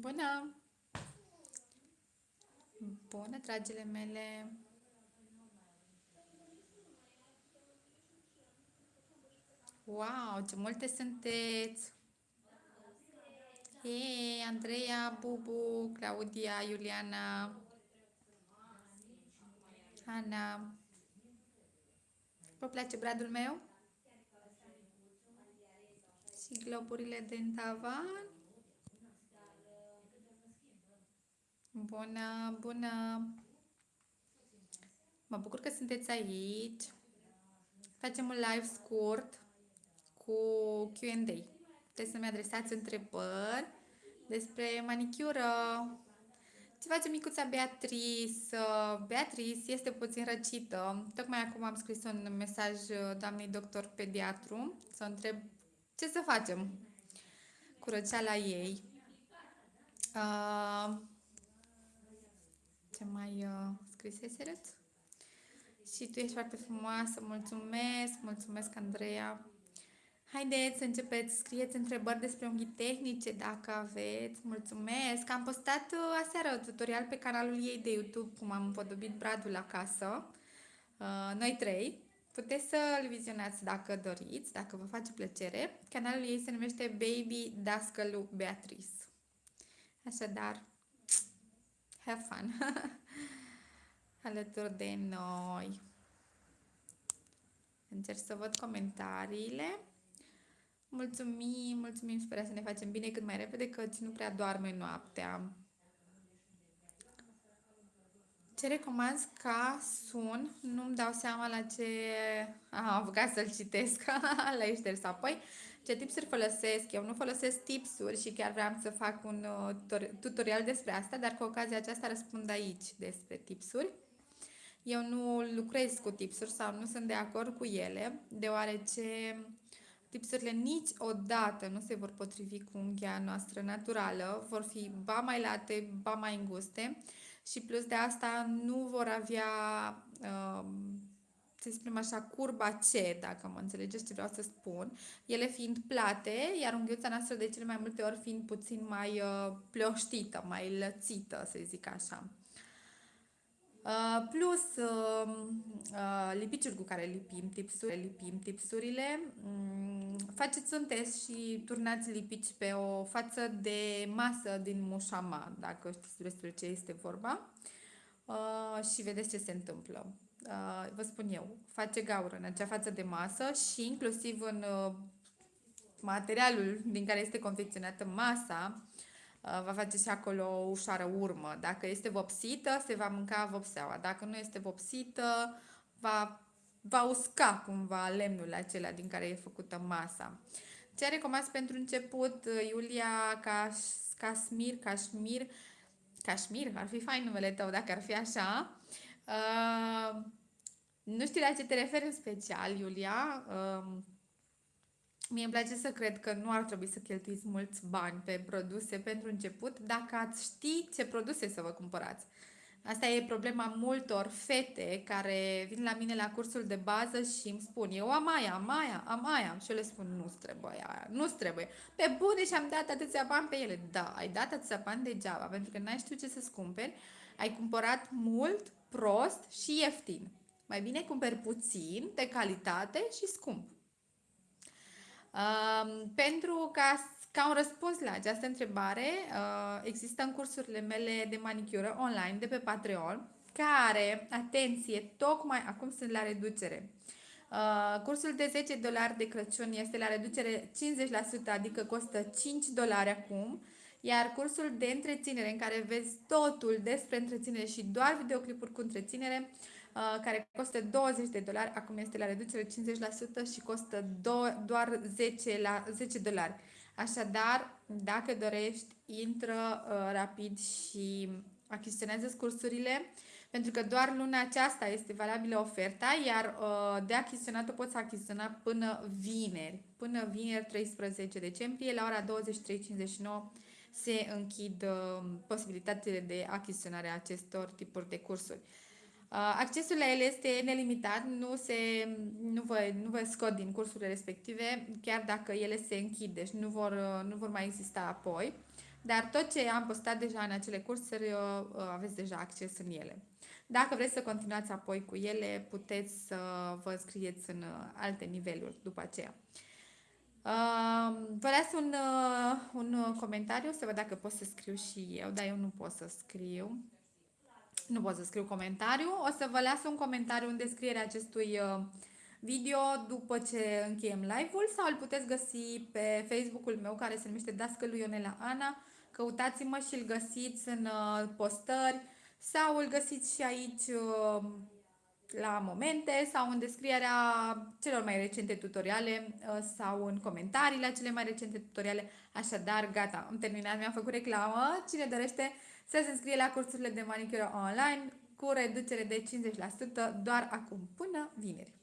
Bună! Bună, dragile mele! Wow, ce multe sunteți! Hei, Andreea, Bubu, Claudia, Iuliana, Ana. Vă place bradul meu? Și globurile din tavan? Bună, bună! Mă bucur că sunteți aici. Facem un live scurt cu Q&A. Puteți să-mi adresați întrebări despre manicură. Ce face micuța Beatrice? Beatrice este puțin răcită. Tocmai acum am scris un mesaj doamnei doctor pediatru să întreb ce să facem cu răceala ei. Uh, ce mai uh, scriseserăt? Și tu ești foarte frumoasă, mulțumesc, mulțumesc Andreea. Haideți să începeți, scrieți întrebări despre unghii tehnice dacă aveți, mulțumesc. Am postat uh, aseară tutorial pe canalul ei de YouTube cum am împodobit bradul acasă, uh, noi trei. Puteți să-l vizionați dacă doriți, dacă vă face plăcere. Canalul ei se numește Baby Dascălu Beatrice. Așadar, have fun alături de noi. Încerc să văd comentariile. Mulțumim, mulțumim, sper să ne facem bine cât mai repede, că nu prea doarme noaptea. Ce recomand ca sun, nu-mi dau seama la ce am apucat să-l citesc, la șters apoi. Ce tipsuri folosesc? Eu nu folosesc tipsuri și chiar vreau să fac un uh, tutorial despre asta, dar cu ocazia aceasta răspund aici despre tipsuri. Eu nu lucrez cu tipsuri sau nu sunt de acord cu ele, deoarece tipsurile niciodată nu se vor potrivi cu unghia noastră naturală, vor fi ba mai late, ba mai înguste și plus de asta nu vor avea, uh, să spunem așa, curba C, dacă mă înțelegeți ce vreau să spun, ele fiind plate, iar unghiuța noastră de cele mai multe ori fiind puțin mai uh, pleoștită, mai lățită, să zic așa. Uh, plus uh, uh, lipiciul cu care lipim, tipsuri, lipim tipsurile. Um, faceți un test și turnați lipici pe o față de masă din mușama, dacă știți despre ce este vorba. Uh, și vedeți ce se întâmplă. Uh, vă spun eu, face gaură în acea față de masă și inclusiv în uh, materialul din care este confecționată masa, Uh, va face și acolo o ușoară urmă. Dacă este vopsită, se va mânca vopseaua. Dacă nu este vopsită, va, va usca cumva lemnul acela din care e făcută masa. Ce recomand pentru început, uh, Iulia Caș, Cașmir, Cașmir, Cașmir, ar fi fain numele tău dacă ar fi așa. Uh, nu știu la ce te referi în special, Iulia. Uh, Mie îmi place să cred că nu ar trebui să cheltuiți mulți bani pe produse pentru început dacă ați ști ce produse să vă cumpărați. Asta e problema multor fete care vin la mine la cursul de bază și îmi spun eu am aia, am aia, am aia și eu le spun nu trebuie aia, nu trebuie. Pe bune și am dat atâția bani pe ele. Da, ai dat atâția bani degeaba pentru că n-ai știut ce să-ți cumperi. Ai cumpărat mult, prost și ieftin. Mai bine cumperi puțin, de calitate și scump. Um, pentru ca, ca un răspuns la această întrebare, uh, există în cursurile mele de manicură online de pe Patreon, care, atenție, tocmai acum sunt la reducere. Uh, cursul de 10 dolari de Crăciun este la reducere 50%, adică costă 5 dolari acum, iar cursul de întreținere, în care vezi totul despre întreținere și doar videoclipuri cu întreținere, Uh, care costă 20 de dolari, acum este la reducere 50% și costă do- doar 10, la 10 dolari. Așadar, dacă dorești, intră uh, rapid și achiziționează cursurile, pentru că doar luna aceasta este valabilă oferta, iar uh, de achiziționat o poți achiziționa până vineri, până vineri 13 decembrie, la ora 23.59 se închid uh, posibilitățile de achiziționare a acestor tipuri de cursuri. Accesul la ele este nelimitat, nu, se, nu, vă, nu vă scot din cursurile respective, chiar dacă ele se închid, deci nu vor, nu vor mai exista apoi. Dar tot ce am postat deja în acele cursuri, aveți deja acces în ele. Dacă vreți să continuați apoi cu ele, puteți să vă înscrieți în alte niveluri după aceea. Vă las un, un comentariu să văd dacă pot să scriu și eu, dar eu nu pot să scriu. Nu pot să scriu comentariu. O să vă las un comentariu în descrierea acestui uh, video după ce încheiem live-ul sau îl puteți găsi pe Facebook-ul meu care se numește Dascălui Ionela Ana. Căutați-mă și îl găsiți în uh, postări sau îl găsiți și aici uh, la momente sau în descrierea celor mai recente tutoriale sau în comentariile la cele mai recente tutoriale. Așadar, gata, am terminat, mi-am făcut reclamă. Cine dorește să se înscrie la cursurile de manicură online cu reducere de 50% doar acum, până vineri.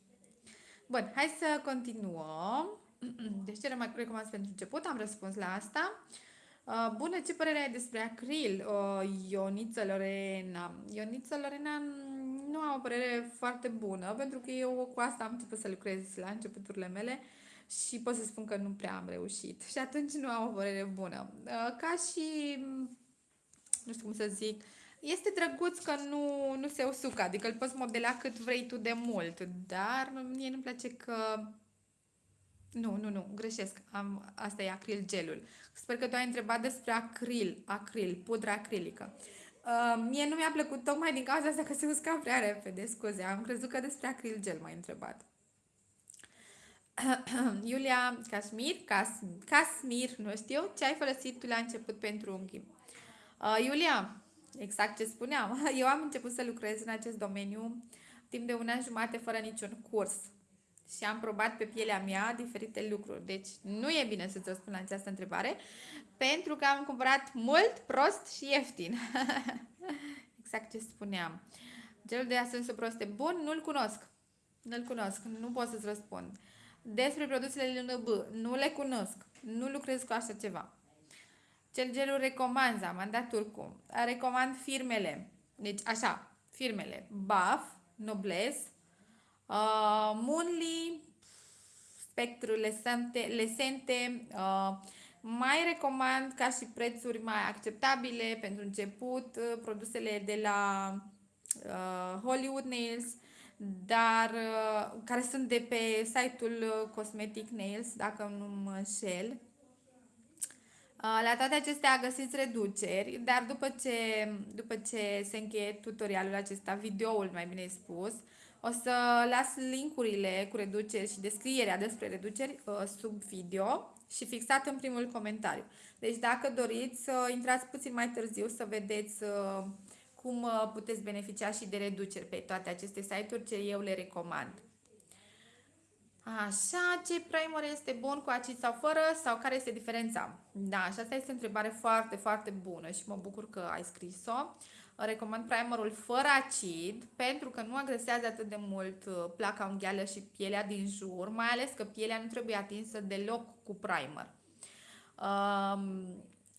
Bun, hai să continuăm. Deci ce mai recomand pentru început? Am răspuns la asta. Uh, bună, ce părere ai despre acril? Uh, Ioniță Lorena. Ioniță Lorena nu am o părere foarte bună, pentru că eu cu asta am început să lucrez la începuturile mele și pot să spun că nu prea am reușit. Și atunci nu am o părere bună. Uh, ca și nu știu cum să zic, este drăguț că nu, nu se usucă, adică îl poți modela cât vrei tu de mult, dar mie nu-mi place că... Nu, nu, nu, greșesc, am, asta e acril gelul. Sper că tu ai întrebat despre acril, acril, pudra acrilică. Uh, mie nu mi-a plăcut tocmai din cauza asta că se usca prea repede, scuze, am crezut că despre acril gel m-ai întrebat. Iulia Casmir, Cas, Casmir, nu știu, ce ai folosit tu la început pentru unghii? Uh, Iulia, exact ce spuneam, eu am început să lucrez în acest domeniu timp de un an jumate fără niciun curs și am probat pe pielea mea diferite lucruri. Deci nu e bine să-ți răspund la această întrebare pentru că am cumpărat mult, prost și ieftin. exact ce spuneam. Gelul de asens prost e bun? Nu-l cunosc. Nu-l cunosc. Nu pot să-ți răspund. Despre produsele LNB, nu le cunosc. Nu lucrez cu așa ceva. Cel gelul recomand, Amanda Turcu. Recomand firmele. Deci, așa, firmele. Buff, Nobles, uh, Moonly, Spectru, Lesente, Lesente uh, mai recomand ca și prețuri mai acceptabile pentru început uh, produsele de la uh, Hollywood Nails, dar uh, care sunt de pe site-ul uh, Cosmetic Nails, dacă nu mă înșel. La toate acestea găsiți reduceri, dar după ce, după ce se încheie tutorialul acesta, videoul mai bine spus, o să las linkurile cu reduceri și descrierea despre reduceri sub video și fixat în primul comentariu. Deci dacă doriți să intrați puțin mai târziu să vedeți cum puteți beneficia și de reduceri pe toate aceste site-uri ce eu le recomand. Așa, ce primer este bun cu acid sau fără sau care este diferența? Da, și asta este o întrebare foarte, foarte bună și mă bucur că ai scris-o. Recomand primerul fără acid pentru că nu agresează atât de mult uh, placa unghială și pielea din jur, mai ales că pielea nu trebuie atinsă deloc cu primer. Um,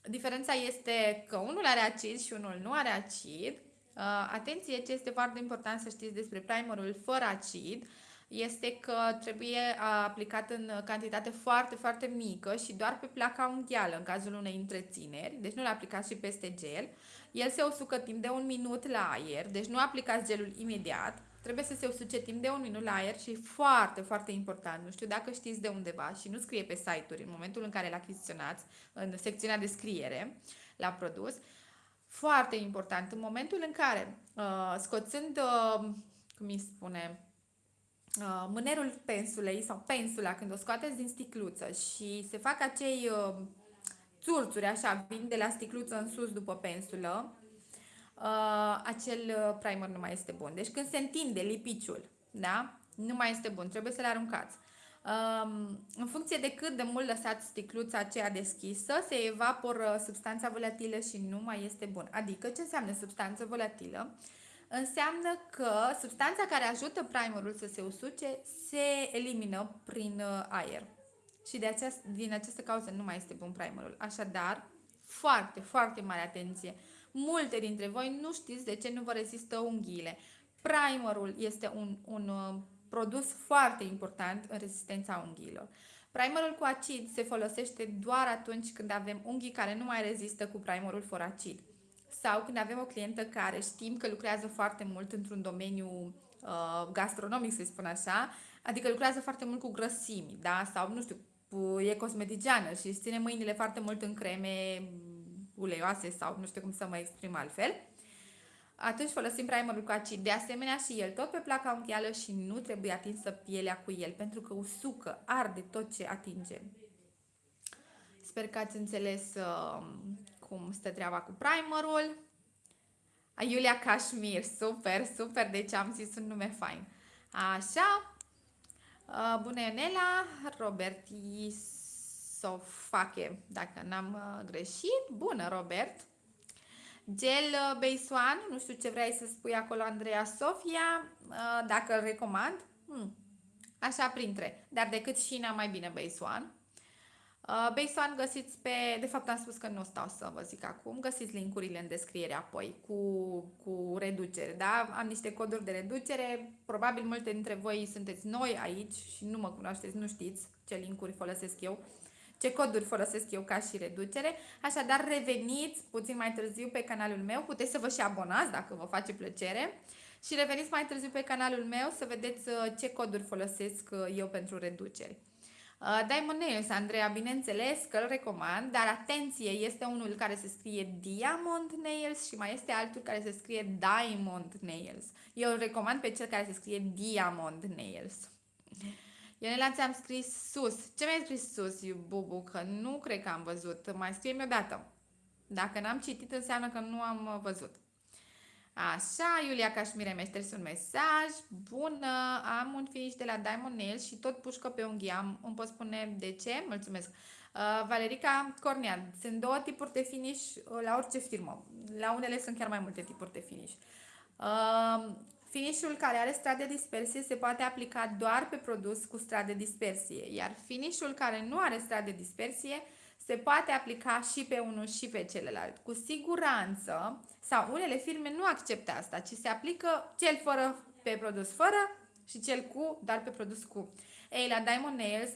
diferența este că unul are acid și unul nu are acid. Uh, atenție ce este foarte important să știți despre primerul fără acid este că trebuie aplicat în cantitate foarte, foarte mică și doar pe placa unghială în cazul unei întrețineri, deci nu-l aplicați și peste gel. El se usucă timp de un minut la aer, deci nu aplicați gelul imediat, trebuie să se usuce timp de un minut la aer și foarte, foarte important, nu știu dacă știți de undeva și nu scrie pe site-uri în momentul în care l achiziționați, în secțiunea de scriere la produs, foarte important, în momentul în care, uh, scoțând, uh, cum îi spune, uh, mânerul pensulei sau pensula când o scoateți din sticluță și se fac acei uh, țurțuri așa, vin de la sticluță în sus după pensulă, uh, acel uh, primer nu mai este bun. Deci când se întinde lipiciul, da? Nu mai este bun, trebuie să-l aruncați. Um, în funcție de cât de mult lăsați sticluța aceea deschisă, se evaporă substanța volatilă și nu mai este bun. Adică, ce înseamnă substanță volatilă? Uh, înseamnă că substanța care ajută primerul să se usuce se elimină prin uh, aer. Și de aceast, din această cauză nu mai este bun primerul. Așadar, foarte, foarte mare atenție. Multe dintre voi nu știți de ce nu vă rezistă unghiile. Primerul este un, un uh, produs foarte important în rezistența unghiilor. Primerul cu acid se folosește doar atunci când avem unghii care nu mai rezistă cu primerul fără acid. Sau când avem o clientă care știm că lucrează foarte mult într-un domeniu uh, gastronomic, să spun așa, adică lucrează foarte mult cu grăsimi, da? Sau, nu știu, e cosmeticiană și își ține mâinile foarte mult în creme uleioase sau nu știu cum să mă exprim altfel atunci folosim primerul cu acid. De asemenea și el tot pe placa unghială și nu trebuie atinsă pielea cu el, pentru că usucă, arde tot ce atinge. Sper că ați înțeles uh, cum stă treaba cu primerul. Iulia Kashmir, super, super, deci am zis un nume fain. Așa, uh, bună Ionela, Robert Isofache, dacă n-am uh, greșit. Bună, Robert! Gel uh, Beisoan, nu știu ce vrei să spui acolo, Andreea Sofia, uh, dacă îl recomand. Hmm. Așa printre, dar decât Șina mai bine Beisoan. Uh, Beisoan găsiți pe, de fapt am spus că nu stau să vă zic acum, găsiți linkurile în descriere apoi cu, cu reducere, da? Am niște coduri de reducere, probabil multe dintre voi sunteți noi aici și nu mă cunoașteți, nu știți ce linkuri folosesc eu ce coduri folosesc eu ca și reducere. Așadar, reveniți puțin mai târziu pe canalul meu, puteți să vă și abonați dacă vă face plăcere și reveniți mai târziu pe canalul meu să vedeți uh, ce coduri folosesc uh, eu pentru reduceri. Uh, Diamond Nails, Andreea, bineînțeles că îl recomand, dar atenție, este unul care se scrie Diamond Nails și mai este altul care se scrie Diamond Nails. Eu îl recomand pe cel care se scrie Diamond Nails. Ionela, ți-am scris sus. Ce mi-ai scris sus, Bubu? Că nu cred că am văzut. Mai scrie-mi o dată. Dacă n-am citit, înseamnă că nu am uh, văzut. Așa, Iulia Cașmire mi-a șters un mesaj. Bună, am un finish de la Diamond Nails și tot pușcă pe unghii. Am, îmi pot spune de ce? Mulțumesc. Uh, Valerica Cornean. Sunt două tipuri de finish uh, la orice firmă. La unele sunt chiar mai multe tipuri de finish. Uh, Finishul care are strat de dispersie se poate aplica doar pe produs cu strat de dispersie, iar finishul care nu are strat de dispersie se poate aplica și pe unul și pe celălalt. Cu siguranță, sau unele firme nu acceptă asta, ci se aplică cel fără pe produs fără și cel cu doar pe produs cu. Ei, la Diamond Nails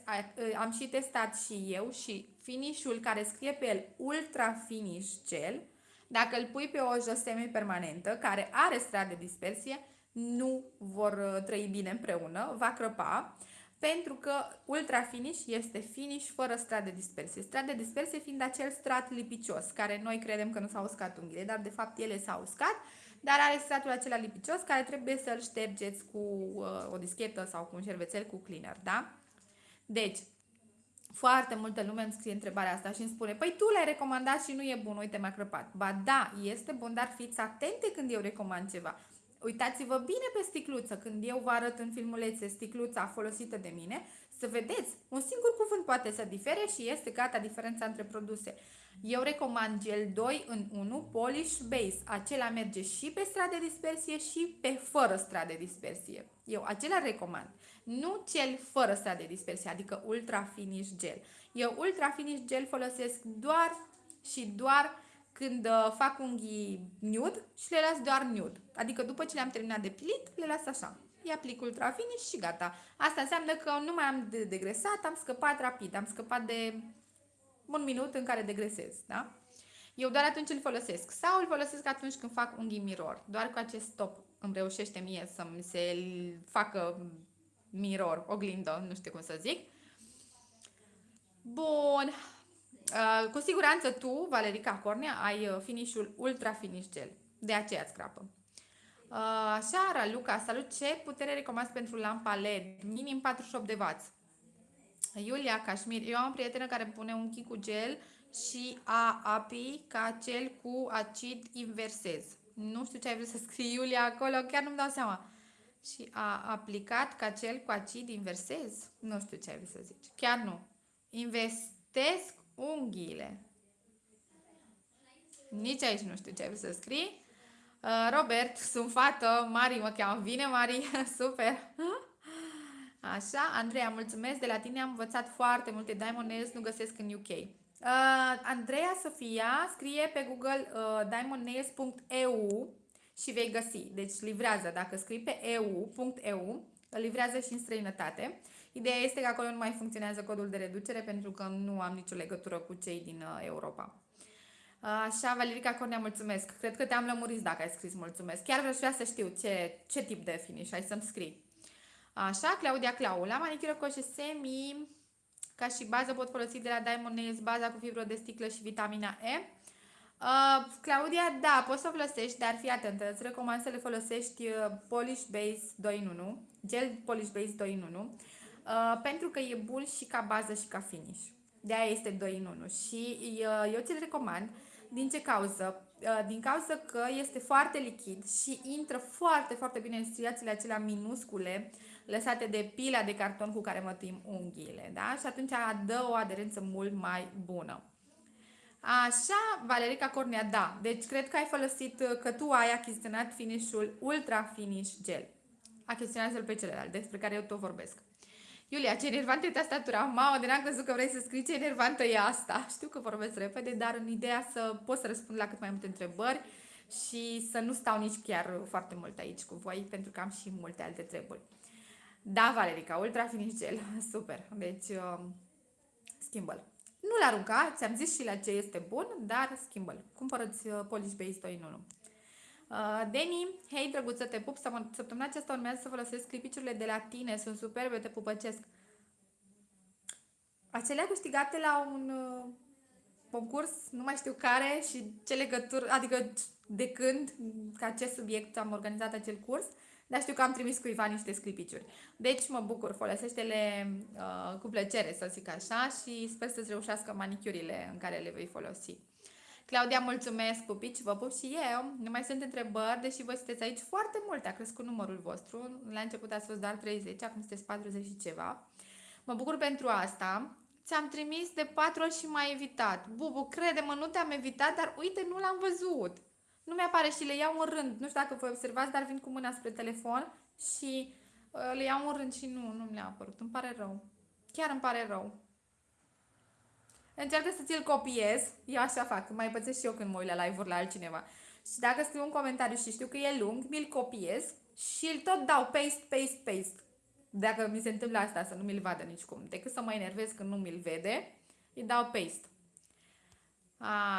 am și testat și eu și finishul care scrie pe el Ultra Finish Gel, dacă îl pui pe o jos semi-permanentă care are strat de dispersie, nu vor uh, trăi bine împreună, va crăpa, pentru că ultra finish este finish fără strat de dispersie. Strat de dispersie fiind acel strat lipicios, care noi credem că nu s-au uscat unghiile, dar de fapt ele s-au uscat, dar are stratul acela lipicios care trebuie să-l ștergeți cu uh, o dischetă sau cu un șervețel cu cleaner, da? Deci, foarte multă lume îmi scrie întrebarea asta și îmi spune Păi tu l-ai recomandat și nu e bun, uite m-a crăpat. Ba da, este bun, dar fiți atente când eu recomand ceva. Uitați-vă bine pe sticluță, când eu vă arăt în filmulețe sticluța folosită de mine, să vedeți, un singur cuvânt poate să difere și este gata diferența între produse. Eu recomand gel 2 în 1 Polish Base. Acela merge și pe strat de dispersie și pe fără strat de dispersie. Eu acela recomand. Nu cel fără strat de dispersie, adică Ultra Finish Gel. Eu Ultra Finish Gel folosesc doar și doar când uh, fac unghii nude și le las doar nude. Adică după ce le-am terminat de pilit, le las așa. Îi aplic ultra finish și gata. Asta înseamnă că nu mai am de degresat, am scăpat rapid, am scăpat de un minut în care degresez, da? Eu doar atunci îl folosesc. Sau îl folosesc atunci când fac unghii mirror. Doar cu acest top îmi reușește mie să-mi se facă mirror, oglindă, nu știu cum să zic. Bun. Uh, cu siguranță tu, Valerica Cornea, ai uh, finishul Ultra Finish Gel. De aceea îți crapă. Uh, așa, Raluca, salut! Ce putere recomanzi pentru lampa LED? Minim 48 de W. Iulia Cașmir, eu am o prietenă care pune un chi cu gel și a api ca cel cu acid inversez. Nu știu ce ai vrut să scrii, Iulia, acolo, chiar nu-mi dau seama. Și a aplicat ca cel cu acid inversez? Nu știu ce ai vrut să zici. Chiar nu. Investesc unghiile. Nici aici nu știu ce ai să scrii. Uh, Robert, sunt fată, Mari mă cheamă. Vine, Mari, super! Așa, Andreea, mulțumesc, de la tine am învățat foarte multe Diamond Nails, nu găsesc în UK. Uh, Andreea Sofia scrie pe Google uh, diamondnails.eu și vei găsi. Deci livrează, dacă scrii pe eu.eu, livrează și în străinătate. Ideea este că acolo nu mai funcționează codul de reducere pentru că nu am nicio legătură cu cei din uh, Europa. Așa, Valerica Cornea, mulțumesc. Cred că te-am lămurit dacă ai scris mulțumesc. Chiar vreau vrea să știu ce, ce tip de finish ai să-mi scrii. Așa, Claudia Clau. La manicură coșe semi, ca și bază pot folosi de la Diamond Nails baza cu fibră de sticlă și vitamina E. Uh, Claudia, da, poți să o folosești, dar fii atentă, îți recomand să le folosești uh, Polish Base 2 în 1, gel Polish Base 2 în 1, uh, pentru că e bun și ca bază și ca finish. De aia este 2 în 1 și uh, eu ți-l recomand din ce cauză? Uh, din cauza că este foarte lichid și intră foarte, foarte bine în striațiile acelea minuscule lăsate de pila de carton cu care mătim unghiile, da? Și atunci dă o aderență mult mai bună. Așa, Valerica Cornea, da. Deci cred că ai folosit, uh, că tu ai achiziționat finishul Ultra Finish Gel. Achiziționează-l pe celălalt, despre care eu tot vorbesc. Iulia, ce enervantă e tastatura. Mamă, de n-am crezut că vrei să scrii ce enervantă e asta. Știu că vorbesc repede, dar în ideea să pot să răspund la cât mai multe întrebări și să nu stau nici chiar foarte mult aici cu voi, pentru că am și multe alte treburi. Da, Valerica, Ultra Finish Gel. Super. Deci, uh, schimbă-l. Nu-l arunca, ți-am zis și la ce este bun, dar schimbă-l. Cumpărăți uh, Polish Base 2 în 1. Uh, Deni, hei drăguță, te pup, săptămâna aceasta urmează să folosesc clipiciurile de la tine, sunt superbe, te pupăcesc. Acelea câștigate la un uh, concurs, nu mai știu care și ce legătură, adică de când, ca ce subiect am organizat acel curs, dar știu că am trimis cuiva niște sclipiciuri. Deci mă bucur, folosește-le uh, cu plăcere, să zic așa, și sper să-ți reușească manicurile în care le vei folosi. Claudia, mulțumesc, pupici, vă pup și eu. Nu mai sunt întrebări, deși voi sunteți aici foarte multe, a crescut numărul vostru. La început ați fost doar 30, acum sunteți 40 și ceva. Mă bucur pentru asta. Ți-am trimis de patru ori și m-ai evitat. Bubu, crede-mă, nu te-am evitat, dar uite, nu l-am văzut. Nu mi-apare și le iau în rând. Nu știu dacă voi observați, dar vin cu mâna spre telefon și uh, le iau în rând și nu, nu mi-a apărut. Îmi pare rău. Chiar îmi pare rău. Încearcă să ți-l copiez. Eu așa fac. Mai pățesc și eu când mă uit la live-uri la altcineva. Și dacă scriu un comentariu și știu că e lung, mi-l copiez și îl tot dau paste, paste, paste. Dacă mi se întâmplă asta, să nu mi-l vadă nicicum. Decât să mă enervez când nu mi-l vede, îi dau paste.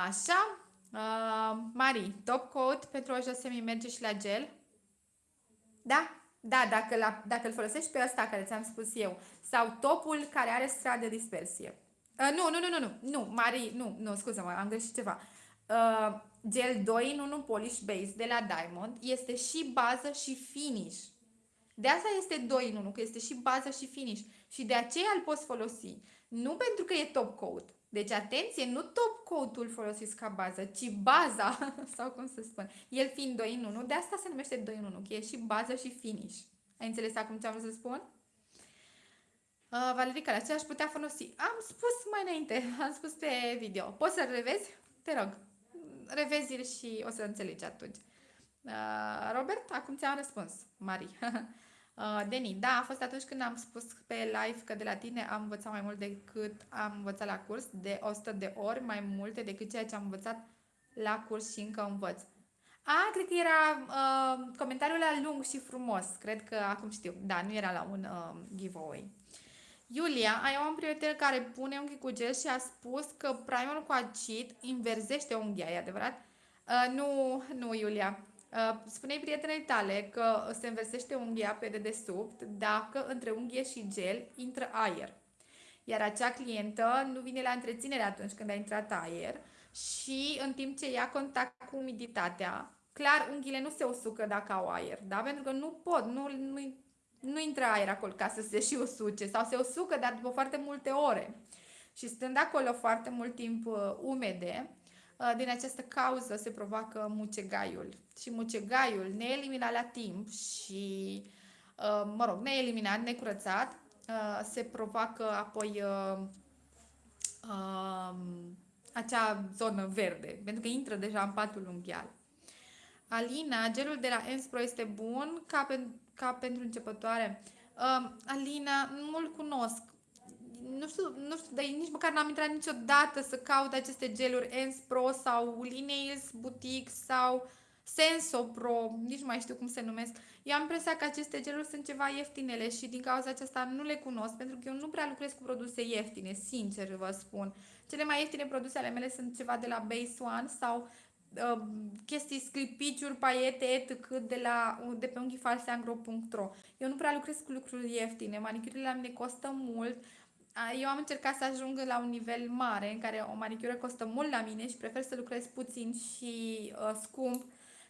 Așa. Uh, Mari, top coat pentru o semi merge și la gel? Da? Da, dacă, la, dacă îl folosești pe ăsta care ți-am spus eu. Sau topul care are strat de dispersie. Uh, nu, nu, nu, nu, nu, nu, Mari, nu, nu, scuză-mă, am greșit ceva. Uh, gel 2 în 1 Polish Base de la Diamond este și bază și finish. De asta este 2 în 1, că este și bază și finish. Și de aceea îl poți folosi. Nu pentru că e top coat. Deci, atenție, nu top coat-ul folosiți ca bază, ci baza, sau cum să spun, el fiind 2 în 1, de asta se numește 2 în 1, că e și bază și finish. Ai înțeles acum ce am vrut să spun? Uh, Valerica, la ce aș putea folosi? Am spus mai înainte, am spus pe video. Poți să-l revezi? Te rog, revezi-l și o să înțelegi atunci. Uh, Robert, acum ți-am răspuns. Mari. uh, Deni, da, a fost atunci când am spus pe live că de la tine am învățat mai mult decât am învățat la curs, de 100 de ori mai multe decât ceea ce am învățat la curs și încă învăț. A, cred că era uh, comentariul la lung și frumos. Cred că acum știu. Da, nu era la un uh, giveaway. Iulia, ai o prietenă care pune unghii cu gel și a spus că primerul cu acid inversește unghia, e adevărat? Uh, nu, nu, Iulia. Uh, spune prietenei tale că se inversește unghia pe dedesubt dacă între unghie și gel intră aer. Iar acea clientă nu vine la întreținere atunci când a intrat aer și în timp ce ia contact cu umiditatea, clar, unghiile nu se usucă dacă au aer, da? Pentru că nu pot, nu, nu nu intră aer acolo ca să se și usuce sau se usucă, dar după foarte multe ore. Și stând acolo foarte mult timp uh, umede, uh, din această cauză se provoacă mucegaiul. Și mucegaiul neeliminat la timp și, uh, mă rog, neeliminat, necurățat, uh, se provoacă apoi uh, uh, acea zonă verde, pentru că intră deja în patul unghial. Alina, gelul de la Enspro este bun ca, pen, ca pentru începătoare. Uh, Alina, nu-l cunosc. Nu știu, nu știu, dar nici măcar n-am intrat niciodată să caut aceste geluri Enspro sau Lineals Boutique sau Senso Pro, nici nu mai știu cum se numesc. Eu am impresia că aceste geluri sunt ceva ieftinele și din cauza aceasta nu le cunosc, pentru că eu nu prea lucrez cu produse ieftine, sincer vă spun. Cele mai ieftine produse ale mele sunt ceva de la Base One sau uh, chestii, sclipiciuri, paiete, etc. de, la, de pe unghifalseangro.ro Eu nu prea lucrez cu lucruri ieftine, manicurile la mine costă mult, eu am încercat să ajung la un nivel mare în care o manicură costă mult la mine și prefer să lucrez puțin și uh, scump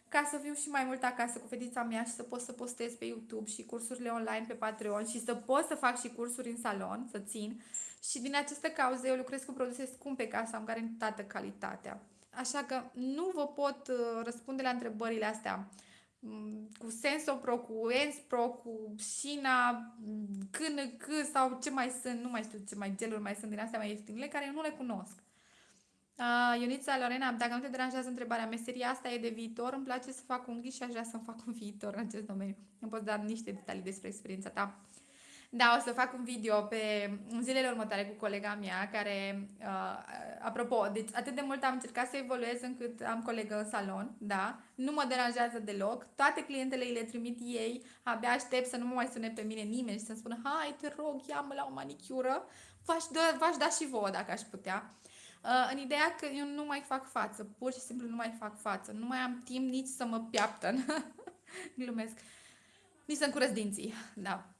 ca să fiu și mai mult acasă cu fetița mea și să pot să postez pe YouTube și cursurile online pe Patreon și să pot să fac și cursuri în salon, să țin. Și din aceste cauze eu lucrez cu produse scumpe ca să am garantată calitatea. Așa că nu vă pot uh, răspunde la întrebările astea mm, cu Sensopro, cu Enspro, cu Shina, KNK sau ce mai sunt, nu mai știu ce mai geluri mai sunt din astea mai ieftine, care eu nu le cunosc. Uh, Ionița Lorena, dacă nu te deranjează întrebarea, meseria asta e de viitor, îmi place să fac unghii și aș vrea să-mi fac un viitor în acest domeniu. Îmi poți da niște detalii despre experiența ta. Da, o să fac un video pe în zilele următoare cu colega mea, care, uh, apropo, deci atât de mult am încercat să evoluez încât am colegă în salon, da, nu mă deranjează deloc, toate clientele îi le trimit ei, abia aștept să nu mă mai sune pe mine nimeni și să-mi spună, hai, te rog, ia-mă la o manicură, v-aș da, v-aș da și vouă dacă aș putea. Uh, în ideea că eu nu mai fac față, pur și simplu nu mai fac față, nu mai am timp nici să mă piaptă, glumesc, nici să-mi curăț dinții, da.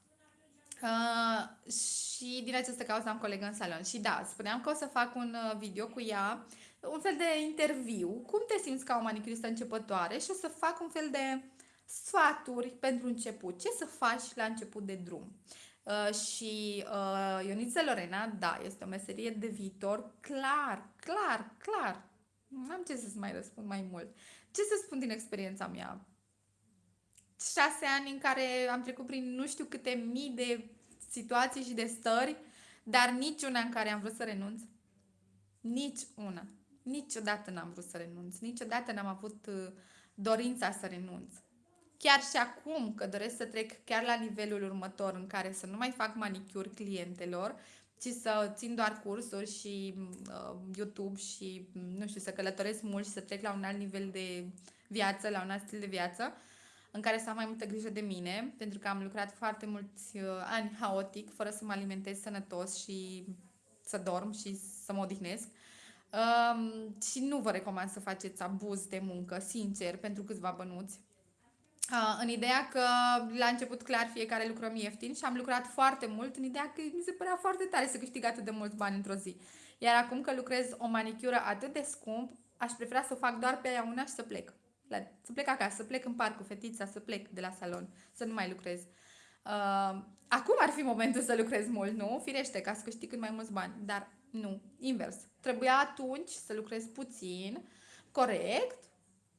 Uh, și din această cauză am colegă în salon. Și da, spuneam că o să fac un uh, video cu ea, un fel de interviu, cum te simți ca o manicuristă începătoare și o să fac un fel de sfaturi pentru început. Ce să faci la început de drum? Uh, și uh, Ioniță Lorena, da, este o meserie de viitor, clar, clar, clar. Nu am ce să-ți mai răspund mai mult. Ce să spun din experiența mea? Șase ani în care am trecut prin nu știu câte mii de situații și de stări, dar niciuna în care am vrut să renunț. Nici una. Niciodată n-am vrut să renunț. Niciodată n-am avut uh, dorința să renunț chiar și acum că doresc să trec chiar la nivelul următor în care să nu mai fac manicuri clientelor, ci să țin doar cursuri și uh, YouTube și, nu știu, să călătoresc mult și să trec la un alt nivel de viață, la un alt stil de viață, în care să am mai multă grijă de mine, pentru că am lucrat foarte mulți uh, ani haotic, fără să mă alimentez sănătos și să dorm și să mă odihnesc. Um, și nu vă recomand să faceți abuz de muncă, sincer, pentru câțiva bănuți în ideea că la început clar fiecare lucrăm ieftin și am lucrat foarte mult în ideea că mi se părea foarte tare să câștig atât de mulți bani într-o zi. Iar acum că lucrez o manicură atât de scump, aș prefera să o fac doar pe aia una și să plec. La, să plec acasă, să plec în parc cu fetița, să plec de la salon, să nu mai lucrez. Uh, acum ar fi momentul să lucrez mult, nu? Firește, ca să câștig cât mai mulți bani. Dar nu, invers. Trebuia atunci să lucrez puțin, corect,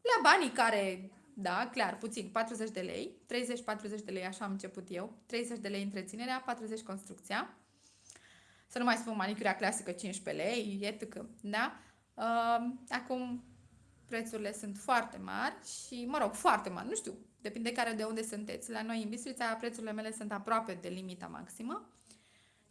la banii care da, clar, puțin, 40 de lei, 30-40 de lei, așa am început eu, 30 de lei întreținerea, 40 construcția, să nu mai spun manicura clasică 15 lei, etc. Da? Uh, acum prețurile sunt foarte mari și, mă rog, foarte mari, nu știu, depinde care de unde sunteți. La noi în Bistrița prețurile mele sunt aproape de limita maximă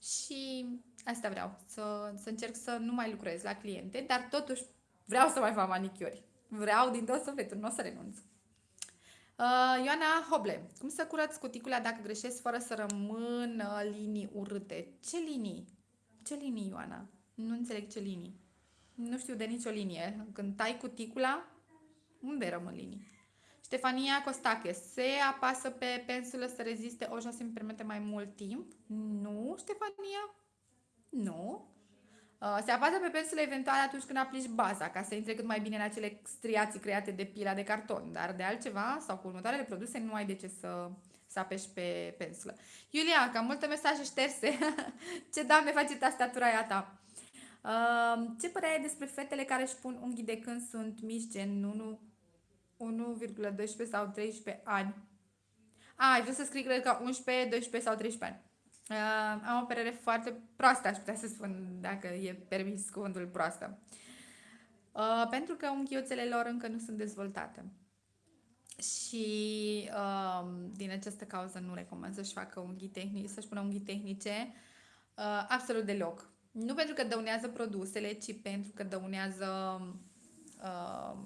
și asta vreau, să, să încerc să nu mai lucrez la cliente, dar totuși vreau să mai fac manicuri. Vreau din tot sufletul, nu o să renunț. Uh, Ioana Hoble, cum să curăț cuticula dacă greșesc fără să rămână linii urâte? Ce linii? Ce linii, Ioana? Nu înțeleg ce linii. Nu știu de nicio linie. Când tai cuticula, unde rămân linii? Ștefania Costache, se apasă pe pensulă să reziste o jos îmi permite mai mult timp? Nu, Ștefania? Nu. Uh, se apasă pe pensulă eventual atunci când aplici baza, ca să intre cât mai bine în acele striații create de pila de carton, dar de altceva sau cu următoarele produse nu ai de ce să, să apeși pe pensulă. Iulia, cam multe mesaje șterse. ce doamne face tastatura aia ta? Uh, ce părere ai despre fetele care își pun unghii de când sunt mici, gen 1,12 sau 13 ani? A, ai vrut să scrii, cred că 11, 12 sau 13 ani. Uh, am o părere foarte proastă, aș putea să spun, dacă e permis cuvântul proastă. Uh, pentru că unghiuțele lor încă nu sunt dezvoltate. Și uh, din această cauză nu recomand să-și facă unghii tehnice, să-și pună unghii tehnice uh, absolut deloc. Nu pentru că dăunează produsele, ci pentru că dăunează uh,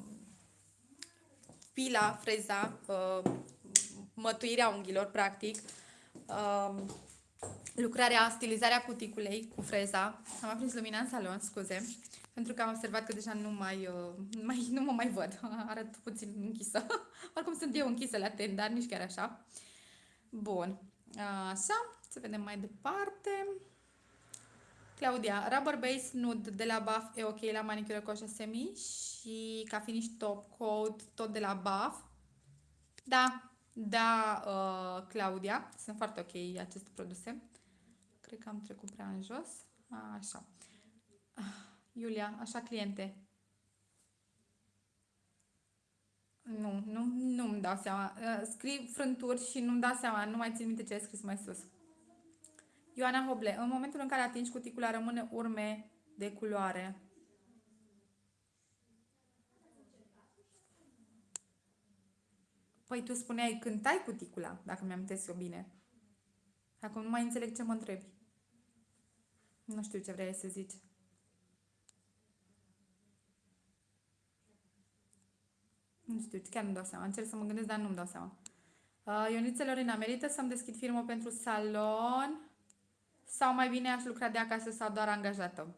pila, freza, uh, mătuirea unghiilor, practic, uh, lucrarea, stilizarea cuticulei cu freza. Am aprins lumina în salon, scuze, pentru că am observat că deja nu mai, uh, mai, nu mă mai văd. Arăt puțin închisă. Oricum sunt eu închisă la ten, dar nici chiar așa. Bun. Așa, să vedem mai departe. Claudia, Rubber Base Nude de la Buff e ok la manicură cu semi și ca finish top coat tot de la Buff. Da, da, uh, Claudia, sunt foarte ok aceste produse. Cred că am trecut prea în jos. A, așa. Iulia, așa cliente. Nu, nu, nu-mi dau seama. Uh, scriu frânturi și nu-mi dau seama, nu mai țin minte ce ai scris mai sus. Ioana Hoble, în momentul în care atingi cuticula rămâne urme de culoare. Păi tu spuneai când tai cuticula, dacă mi-am eu bine. Acum nu mai înțeleg ce mă întrebi. Nu știu ce vrei să zici. Nu știu, chiar nu dau seama. Încerc să mă gândesc, dar nu-mi dau seama. Uh, Ioniță Lorena, merită să-mi deschid firmă pentru salon sau mai bine aș lucra de acasă sau doar angajată?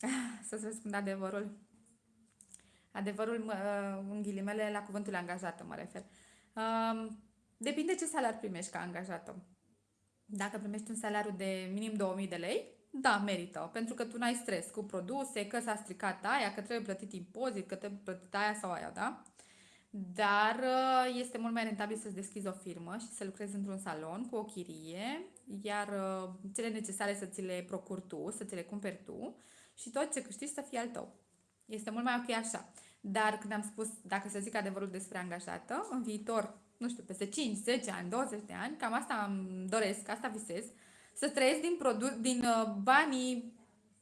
Să-ți răspund adevărul. Adevărul, mă, în ghilimele, la cuvântul angajată mă refer. Um, depinde ce salariu primești ca angajată. Dacă primești un salariu de minim 2000 de lei, da, merită, pentru că tu n-ai stres cu produse, că s-a stricat aia, că trebuie plătit impozit, că trebuie plătit aia sau aia, da? Dar uh, este mult mai rentabil să-ți deschizi o firmă și să lucrezi într-un salon cu o chirie, iar uh, cele necesare să ți le procuri tu, să ți le cumperi tu și tot ce câștigi să fie al tău. Este mult mai ok așa. Dar când am spus, dacă să zic adevărul despre angajată, în viitor, nu știu, peste 5, 10 ani, 20 de ani, cam asta îmi doresc, asta visez, să trăiesc din, produ- din uh, banii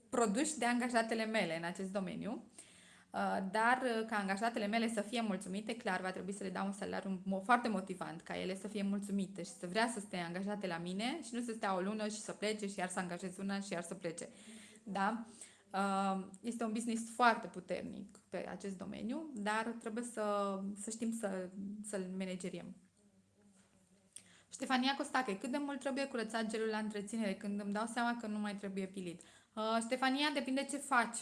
produși de angajatele mele în acest domeniu Uh, dar uh, ca angajatele mele să fie mulțumite, clar va trebui să le dau un salariu foarte motivant, ca ele să fie mulțumite și să vrea să stea angajate la mine și nu să stea o lună și să plece și iar să angajez una și iar să plece. Da? Uh, este un business foarte puternic pe acest domeniu, dar trebuie să, să știm să, să-l manageriem. Ștefania Costache, cât de mult trebuie curățat gelul la întreținere când îmi dau seama că nu mai trebuie pilit? Uh, Ștefania, depinde ce faci.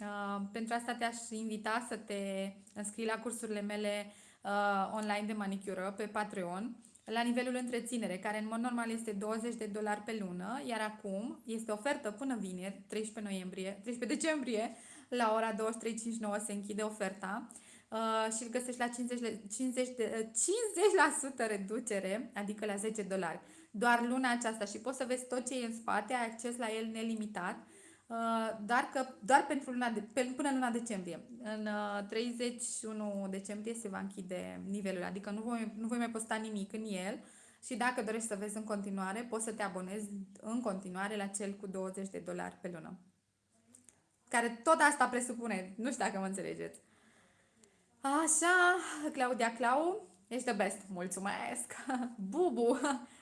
Uh, pentru asta te-aș invita să te înscrii la cursurile mele uh, online de manicură pe Patreon la nivelul întreținere, care în mod normal este 20 de dolari pe lună, iar acum este ofertă până vineri, 13 noiembrie, 13 decembrie, la ora 23.59 se închide oferta uh, și îl găsești la 50, 50, de, 50% reducere, adică la 10 dolari. Doar luna aceasta și poți să vezi tot ce e în spate, ai acces la el nelimitat Uh, dar că doar pentru luna de, pe, până luna decembrie. În 31 uh, decembrie se va închide nivelul, adică nu voi, nu voi mai posta nimic în el și dacă dorești să vezi în continuare, poți să te abonezi în continuare la cel cu 20 de dolari pe lună. Care tot asta presupune, nu știu dacă mă înțelegeți. Așa, Claudia Clau, ești the best, mulțumesc! Bubu,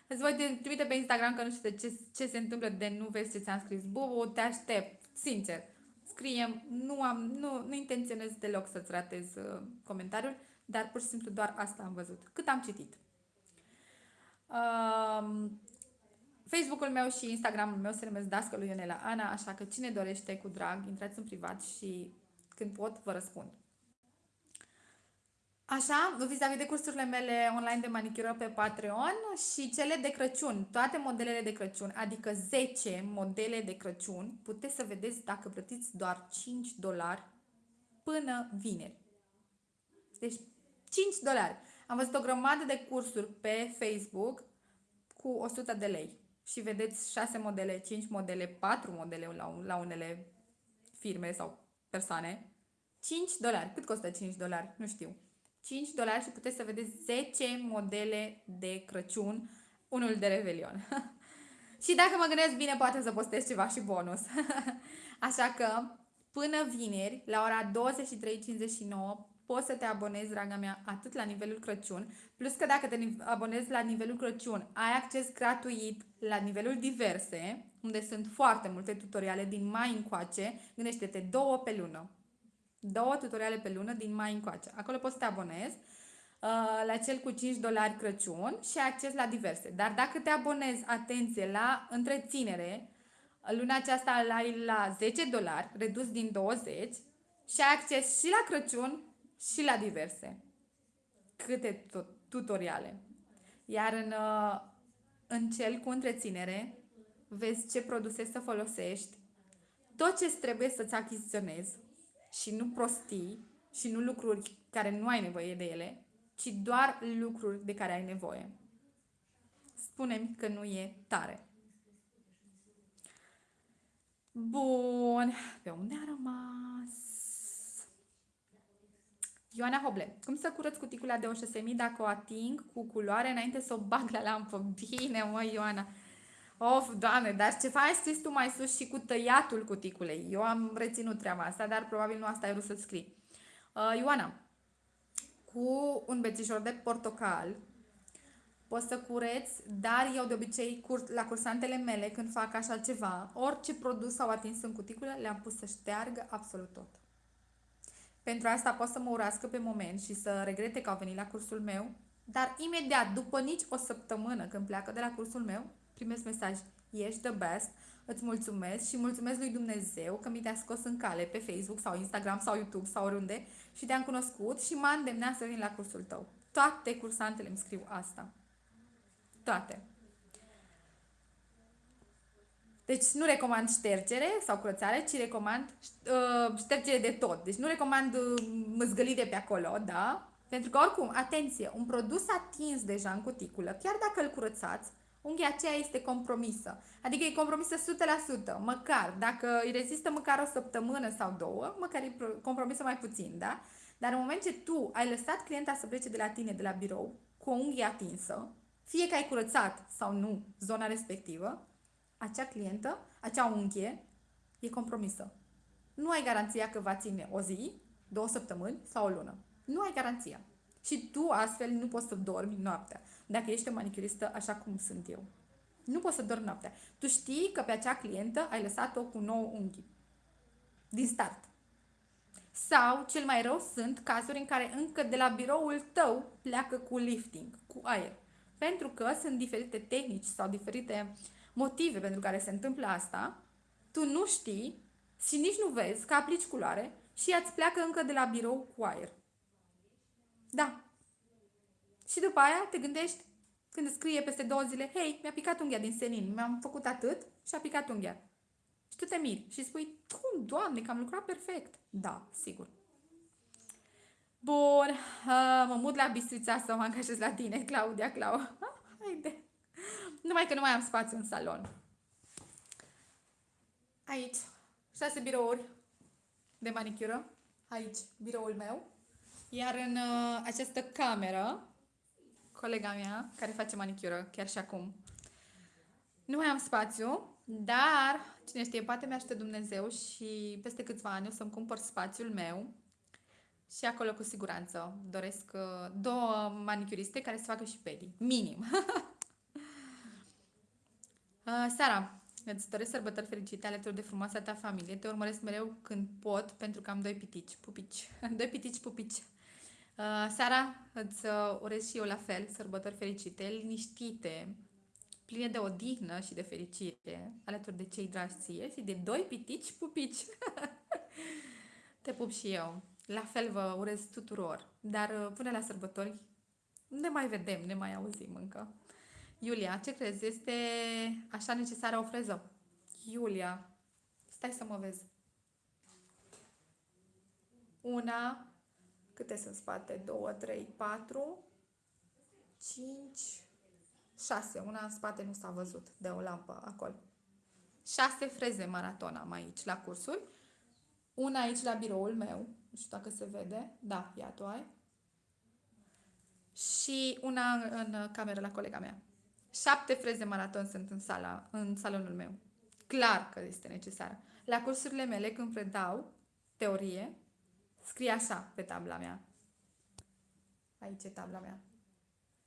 Îți voi trimite pe Instagram că nu știu ce, ce se întâmplă de nu vezi ce ți-am scris. Bubu, te aștept, sincer. Scrie, nu, am, nu, nu intenționez deloc să-ți ratez uh, comentariul, dar pur și simplu doar asta am văzut. Cât am citit. Uh, Facebook-ul meu și Instagram-ul meu se numesc Dascălui Ionela Ana, așa că cine dorește cu drag, intrați în privat și când pot vă răspund. Așa, vis-a-vis de cursurile mele online de manicură pe Patreon și cele de Crăciun, toate modelele de Crăciun, adică 10 modele de Crăciun, puteți să vedeți dacă plătiți doar 5 dolari până vineri. Deci 5 dolari. Am văzut o grămadă de cursuri pe Facebook cu 100 de lei și vedeți 6 modele, 5 modele, 4 modele la, la unele firme sau persoane. 5 dolari. Cât costă 5 dolari? Nu știu. 5 dolari și puteți să vedeți 10 modele de Crăciun, unul de Revelion. și dacă mă gândesc bine, poate să postez ceva și bonus. Așa că, până vineri, la ora 23.59, poți să te abonezi, draga mea, atât la nivelul Crăciun, plus că dacă te abonezi la nivelul Crăciun, ai acces gratuit la nivelul diverse, unde sunt foarte multe tutoriale din mai încoace, gândește-te două pe lună Două tutoriale pe lună din mai încoace. Acolo poți să te abonezi uh, la cel cu 5 dolari Crăciun și ai acces la diverse. Dar dacă te abonezi, atenție, la întreținere, luna aceasta îl ai la 10 dolari, redus din 20 și ai acces și la Crăciun și la diverse. Câte tutoriale. Iar în, uh, în cel cu întreținere, vezi ce produse să folosești, tot ce trebuie să-ți achiziționezi și nu prostii și nu lucruri care nu ai nevoie de ele, ci doar lucruri de care ai nevoie. Spunem că nu e tare. Bun, pe unde a rămas? Ioana Hoble, cum să curăț cuticula de 6000 dacă o ating cu culoare înainte să o bag la lampă? Bine, mă, Ioana. Of, doamne, dar ce faci scris tu mai sus și cu tăiatul cuticulei? Eu am reținut treaba asta, dar probabil nu asta ai vrut să scrii. Uh, Ioana, cu un bețișor de portocal poți să cureți, dar eu de obicei cur- la cursantele mele când fac așa ceva, orice produs au atins în cuticulă, le-am pus să șteargă absolut tot. Pentru asta pot să mă urască pe moment și să regrete că au venit la cursul meu, dar imediat, după nici o săptămână când pleacă de la cursul meu, primesc mesaj, ești the best, îți mulțumesc și mulțumesc lui Dumnezeu că mi te-a scos în cale pe Facebook sau Instagram sau YouTube sau oriunde și te-am cunoscut și m-a îndemnat să vin la cursul tău. Toate cursantele îmi scriu asta. Toate. Deci nu recomand ștergere sau curățare, ci recomand uh, ștergere de tot. Deci nu recomand uh, măzgălit de pe acolo, da? Pentru că oricum, atenție, un produs atins deja în cuticulă, chiar dacă îl curățați, unghia aceea este compromisă. Adică e compromisă 100%, măcar, dacă îi rezistă măcar o săptămână sau două, măcar e compromisă mai puțin, da? Dar în moment ce tu ai lăsat clienta să plece de la tine, de la birou, cu o unghie atinsă, fie că ai curățat sau nu zona respectivă, acea clientă, acea unghie, e compromisă. Nu ai garanția că va ține o zi, două săptămâni sau o lună. Nu ai garanția. Și tu astfel nu poți să dormi noaptea. Dacă ești o manicuristă așa cum sunt eu. Nu poți să dormi noaptea. Tu știi că pe acea clientă ai lăsat-o cu nouă unghi. Din start. Sau, cel mai rău, sunt cazuri în care încă de la biroul tău pleacă cu lifting, cu aer. Pentru că sunt diferite tehnici sau diferite motive pentru care se întâmplă asta, tu nu știi și nici nu vezi că aplici culoare și ea îți pleacă încă de la birou cu aer. Da. Și după aia te gândești când scrie peste două zile, hei, mi-a picat unghia din senin, mi-am făcut atât și a picat unghia. Și tu te miri și spui, cum, doamne, că am lucrat perfect. Da, sigur. Bun, uh, mă mut la Bistrița să mă angajez la tine, Claudia, Clau. Haide. Numai că nu mai am spațiu în salon. Aici, șase birouri de manicură. Aici, biroul meu. Iar în uh, această cameră, colega mea, care face manicură chiar și acum, nu mai am spațiu, dar, cine știe, poate mi-aște Dumnezeu și peste câțiva ani o să-mi cumpăr spațiul meu și acolo cu siguranță doresc uh, două manicuriste care să facă și pedi. Minim. uh, Sara, îți doresc sărbători fericite alături de frumoasa ta familie. Te urmăresc mereu când pot pentru că am doi pitici, pupici. doi pitici, pupici. Uh, Sara, îți uh, urez și eu la fel sărbători fericite, liniștite, pline de odihnă și de fericire, alături de cei dragi ție și de doi pitici pupici. Te pup și eu. La fel vă urez tuturor. Dar uh, până la sărbători ne mai vedem, ne mai auzim încă. Iulia, ce crezi? Este așa necesară o freză? Iulia, stai să mă vezi. Una, câte sunt spate? 2, 3, 4, 5, 6. Una în spate nu s-a văzut de o lampă acolo. 6 freze maraton am aici la cursuri. Una aici la biroul meu. Nu știu dacă se vede. Da, ia tu ai. Și una în cameră la colega mea. Șapte freze maraton sunt în, sala, în salonul meu. Clar că este necesar. La cursurile mele, când predau teorie, Scrie așa pe tabla mea. Aici e tabla mea.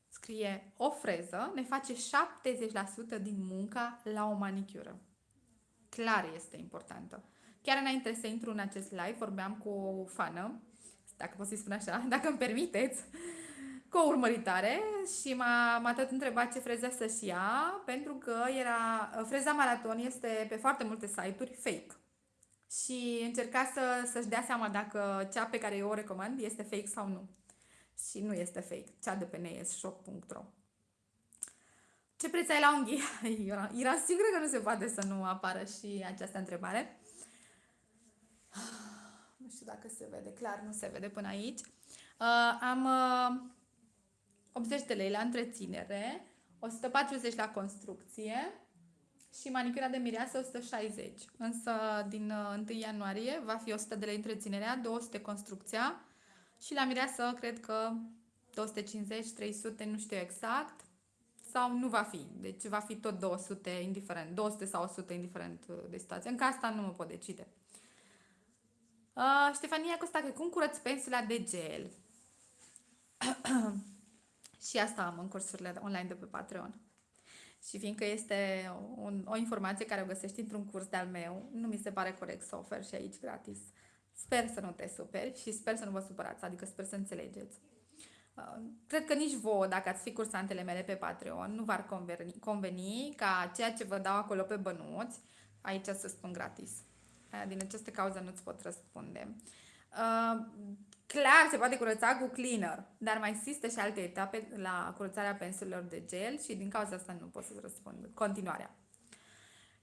Scrie o freză ne face 70% din munca la o manicură. Clar este importantă. Chiar înainte să intru în acest live, vorbeam cu o fană, dacă pot să-i spun așa, dacă îmi permiteți, cu o urmăritare și m-a, m-a tot întrebat ce freză să-și ia, pentru că era, freza maraton este pe foarte multe site-uri fake. Și încerca să, să-și dea seama dacă cea pe care eu o recomand este fake sau nu. Și nu este fake, cea de pe nesshop.ro. Ce preț ai la unghii? Era, era sigură că nu se poate să nu apară și această întrebare. Nu știu dacă se vede, clar nu se vede până aici. Uh, am uh, 80 de lei la întreținere, 140 la construcție și manicura de mireasă 160. Însă din 1 uh, ianuarie va fi 100 de lei întreținerea, 200 construcția și la mireasă cred că 250, 300, nu știu exact sau nu va fi. Deci va fi tot 200 indiferent, 200 sau 100 indiferent uh, de situație. Încă asta nu mă pot decide. Uh, Ștefania Costa, că cum curăț pensula de gel? și asta am în cursurile online de pe Patreon. Și fiindcă este un, o informație care o găsești într-un curs de-al meu, nu mi se pare corect să ofer și aici gratis. Sper să nu te superi și sper să nu vă supărați, adică sper să înțelegeți. Uh, cred că nici vouă, dacă ați fi cursantele mele pe Patreon, nu v-ar conveni, conveni ca ceea ce vă dau acolo pe bănuți, aici să spun gratis. Uh, din această cauză nu-ți pot răspunde. Uh, clar, se poate curăța cu cleaner, dar mai există și alte etape la curățarea pensulelor de gel și din cauza asta nu pot să răspund. Continuarea.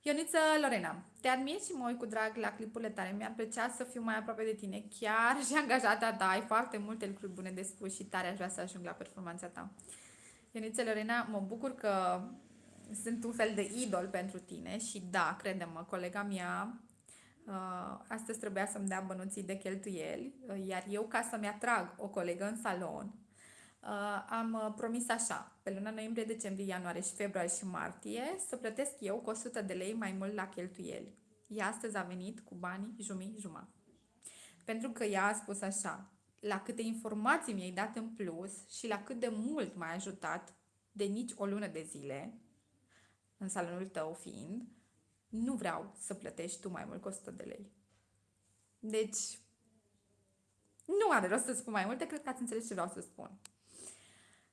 Ioniță Lorena, te admir și mă uit cu drag la clipurile tale. Mi-ar plăcea să fiu mai aproape de tine. Chiar și angajata ta. Ai foarte multe lucruri bune de spus și tare aș vrea să ajung la performanța ta. Ioniță Lorena, mă bucur că sunt un fel de idol pentru tine și da, crede-mă, colega mea uh, astăzi trebuia să-mi dea bănuții de cheltuieli, uh, iar eu ca să-mi atrag o colegă în salon, uh, am uh, promis așa, pe luna noiembrie, decembrie, ianuarie și februarie și martie, să plătesc eu cu 100 de lei mai mult la cheltuieli. Ea astăzi a venit cu banii jumii jumătate. Pentru că ea a spus așa, la câte informații mi-ai dat în plus și la cât de mult m-ai ajutat de nici o lună de zile, în salonul tău fiind, nu vreau să plătești tu mai mult cu 100 de lei. Deci, nu are rost să spun mai multe, cred că ați înțeles ce vreau să spun.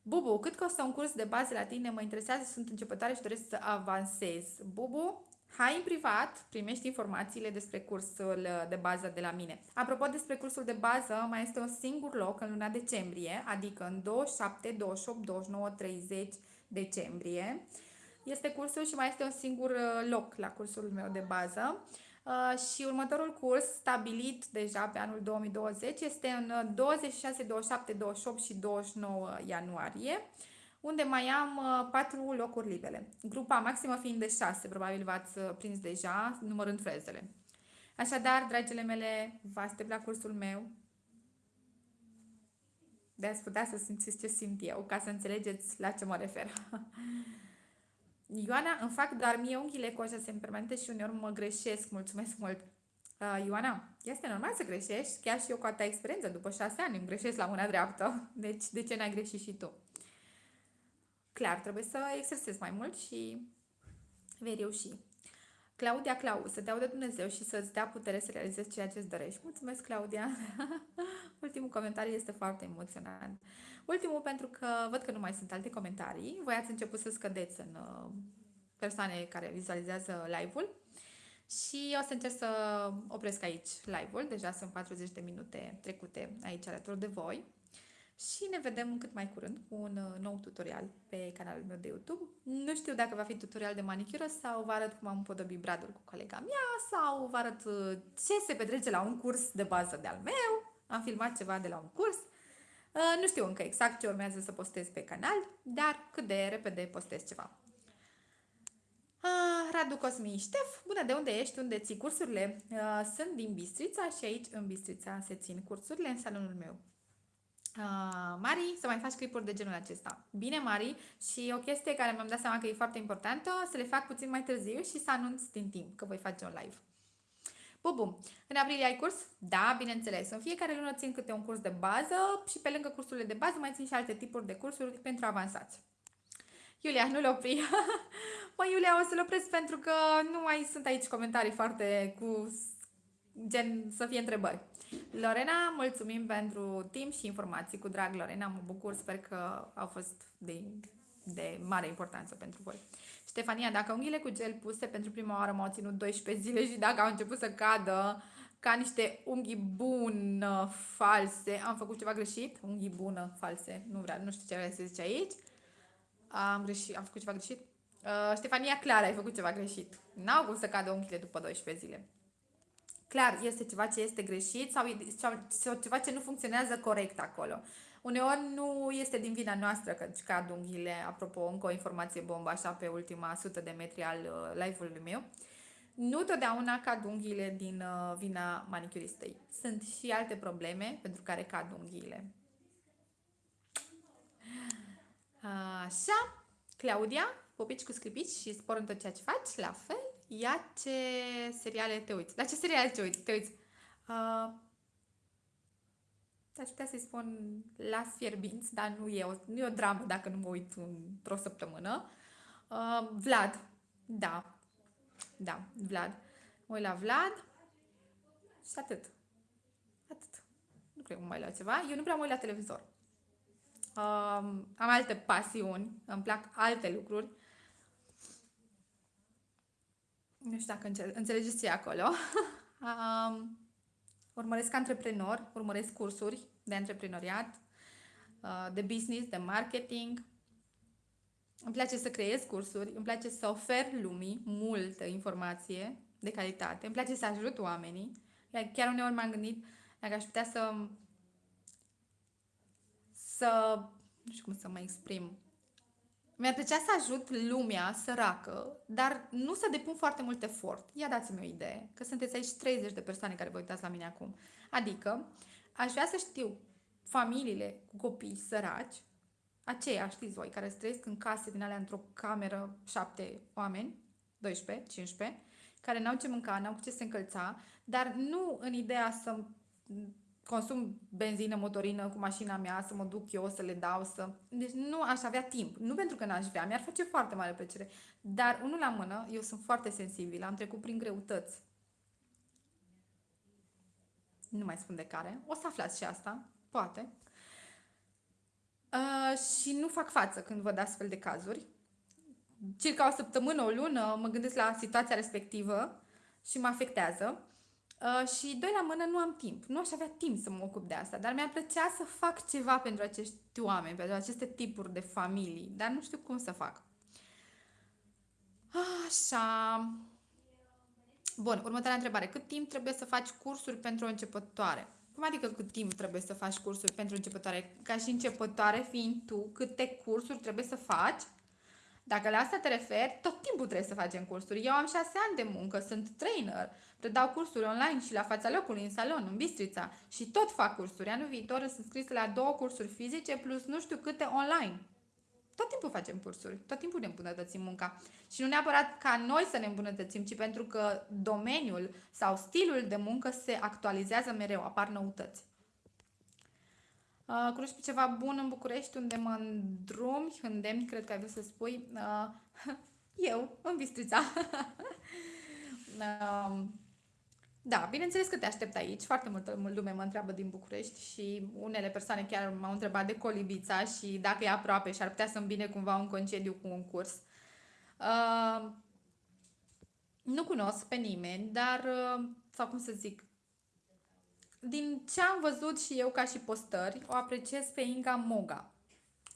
Bubu, cât costă un curs de bază la tine? Mă interesează, sunt începătoare și doresc să avansez. Bubu, hai în privat, primești informațiile despre cursul de bază de la mine. Apropo despre cursul de bază, mai este un singur loc în luna decembrie, adică în 27, 28, 29, 30 decembrie. Este cursul și mai este un singur uh, loc la cursul meu de bază. Uh, și următorul curs stabilit deja pe anul 2020 este în 26, 27, 28 și 29 ianuarie, unde mai am uh, patru locuri libere. Grupa maximă fiind de 6, probabil v-ați uh, prins deja, numărând frezele. Așadar, dragile mele, vă aștept la cursul meu de a putea să simțiți ce simt eu, ca să înțelegeți la ce mă refer. Ioana, îmi fac doar mie unghiile cu așa permanente și uneori mă greșesc. Mulțumesc mult! Uh, Ioana, este normal să greșești, chiar și eu cu atâta experiență, după șase ani îmi greșesc la mâna dreaptă. Deci, de ce n-ai greșit și tu? Clar, trebuie să exersezi mai mult și vei reuși. Claudia Clau, să te audă Dumnezeu și să-ți dea putere să realizezi ceea ce îți dorești. Mulțumesc, Claudia! Ultimul comentariu este foarte emoționant. Ultimul, pentru că văd că nu mai sunt alte comentarii, voi ați început să scădeți în uh, persoane care vizualizează live-ul și o să încerc să opresc aici live-ul, deja sunt 40 de minute trecute aici alături de voi și ne vedem cât mai curând cu un uh, nou tutorial pe canalul meu de YouTube. Nu știu dacă va fi tutorial de manicură sau vă arăt cum am împodobit bradul cu colega mea sau vă arăt uh, ce se petrece la un curs de bază de-al meu. Am filmat ceva de la un curs. Uh, nu știu încă exact ce urmează să postez pe canal, dar cât de repede postez ceva. Uh, Radu Cosmin Ștef, bună, de unde ești? Unde ții cursurile? Uh, sunt din Bistrița și aici în Bistrița se țin cursurile în salonul meu. Uh, Mari, să mai faci clipuri de genul acesta. Bine, Mari, și o chestie care mi-am dat seama că e foarte importantă, să le fac puțin mai târziu și să anunț din timp că voi face un live. Bubu, în aprilie ai curs? Da, bineînțeles. În fiecare lună țin câte un curs de bază și pe lângă cursurile de bază mai țin și alte tipuri de cursuri pentru avansați. Iulia, nu-l opri. Mă, Iulia, o să-l opresc pentru că nu mai sunt aici comentarii foarte cu gen să fie întrebări. Lorena, mulțumim pentru timp și informații. Cu drag, Lorena, mă bucur, sper că au fost de, de mare importanță pentru voi. Ștefania, dacă unghiile cu gel puse pentru prima oară m-au ținut 12 zile și dacă au început să cadă ca niște unghii bună false, am făcut ceva greșit? Unghii bună false, nu vreau, nu știu ce se zice aici. Am greșit, am făcut ceva greșit? Uh, Ștefania, clar, ai făcut ceva greșit. N-au cum să cadă unghiile după 12 zile. Clar, este ceva ce este greșit sau, sau ceva ce nu funcționează corect acolo. Uneori nu este din vina noastră că cad unghiile, apropo, încă o informație bombă așa pe ultima sută de metri al uh, live-ului meu. Nu totdeauna cad unghiile din uh, vina manicuristei. Sunt și alte probleme pentru care cad unghiile. Așa, Claudia, popici cu sclipici și spor în tot ceea ce faci, la fel. Ia ce seriale te uiți. La ce seriale te uiți? Te uiți? Uh, aș putea să-i spun Las Fierbinți, dar nu e, o, nu e o dramă dacă nu mă uit într-o săptămână. Uh, Vlad, da, da, Vlad. Mă uit la Vlad și atât. Atât. Nu cred că mă mai la ceva. Eu nu prea mă uit la televizor. Uh, am alte pasiuni, îmi plac alte lucruri. Nu știu dacă înțelegeți ce e acolo. um, urmăresc antreprenori, urmăresc cursuri de antreprenoriat, uh, de business, de marketing. Îmi place să creez cursuri, îmi place să ofer lumii multă informație de calitate, îmi place să ajut oamenii. Chiar uneori m-am gândit dacă aș putea să să nu știu cum să mă exprim mi-ar plăcea să ajut lumea săracă, dar nu să depun foarte mult efort. Ia dați-mi o idee, că sunteți aici 30 de persoane care vă uitați la mine acum. Adică, aș vrea să știu familiile cu copii săraci, aceia, știți voi, care trăiesc în case din alea într-o cameră, șapte oameni, 12, 15, care n-au ce mânca, n-au cu ce se încălța, dar nu în ideea să consum benzină, motorină cu mașina mea, să mă duc eu, să le dau, să... Deci nu aș avea timp. Nu pentru că n-aș vrea, mi-ar face foarte mare plăcere. Dar, unul la mână, eu sunt foarte sensibilă, am trecut prin greutăți. Nu mai spun de care. O să aflați și asta, poate. Uh, și nu fac față când văd astfel de cazuri. Circa o săptămână, o lună, mă gândesc la situația respectivă și mă afectează. Uh, și doi la mână nu am timp. Nu aș avea timp să mă ocup de asta, dar mi-ar plăcea să fac ceva pentru acești oameni, pentru aceste tipuri de familii, dar nu știu cum să fac. Așa. Bun, următoarea întrebare. Cât timp trebuie să faci cursuri pentru o începătoare? Cum adică cât timp trebuie să faci cursuri pentru începătoare? Ca și începătoare fiind tu, câte cursuri trebuie să faci dacă la asta te referi, tot timpul trebuie să facem cursuri. Eu am șase ani de muncă, sunt trainer, predau cursuri online și la fața locului, în salon, în Bistrița și tot fac cursuri. Anul viitor sunt scris la două cursuri fizice plus nu știu câte online. Tot timpul facem cursuri, tot timpul ne îmbunătățim munca. Și nu neapărat ca noi să ne îmbunătățim, ci pentru că domeniul sau stilul de muncă se actualizează mereu, apar noutăți. Uh, cunoști pe ceva bun în București unde mă îndrumi, îndemni, cred că ai vrut să spui. Uh, eu, în Bistrița. uh, da, bineînțeles că te aștept aici. Foarte multă lume mă întreabă din București și unele persoane chiar m-au întrebat de Colibița și dacă e aproape și ar putea să-mi bine cumva un concediu cu un curs. Uh, nu cunosc pe nimeni, dar, uh, sau cum să zic, din ce am văzut și eu ca și postări, o apreciez pe Inga Moga.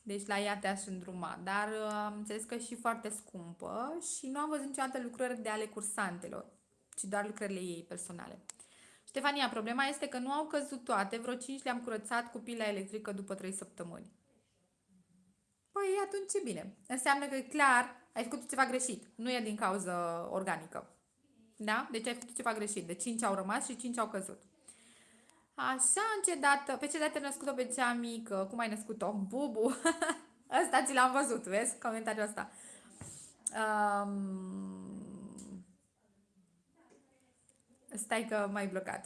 Deci la ea te-aș îndruma, dar uh, am înțeles că e și foarte scumpă și nu am văzut niciodată lucrări de ale cursantelor, ci doar lucrările ei personale. Ștefania, problema este că nu au căzut toate, vreo 5 le-am curățat cu pila electrică după 3 săptămâni. Păi atunci ce bine. Înseamnă că clar ai făcut ceva greșit. Nu e din cauză organică. Da? Deci ai făcut ceva greșit. De 5 au rămas și 5 au căzut. Așa, în ce dată, pe ce dată ai născut-o pe cea mică? Cum ai născut-o? Bubu! Asta ți l-am văzut, vezi? Comentariul ăsta. Um... Stai că m-ai blocat.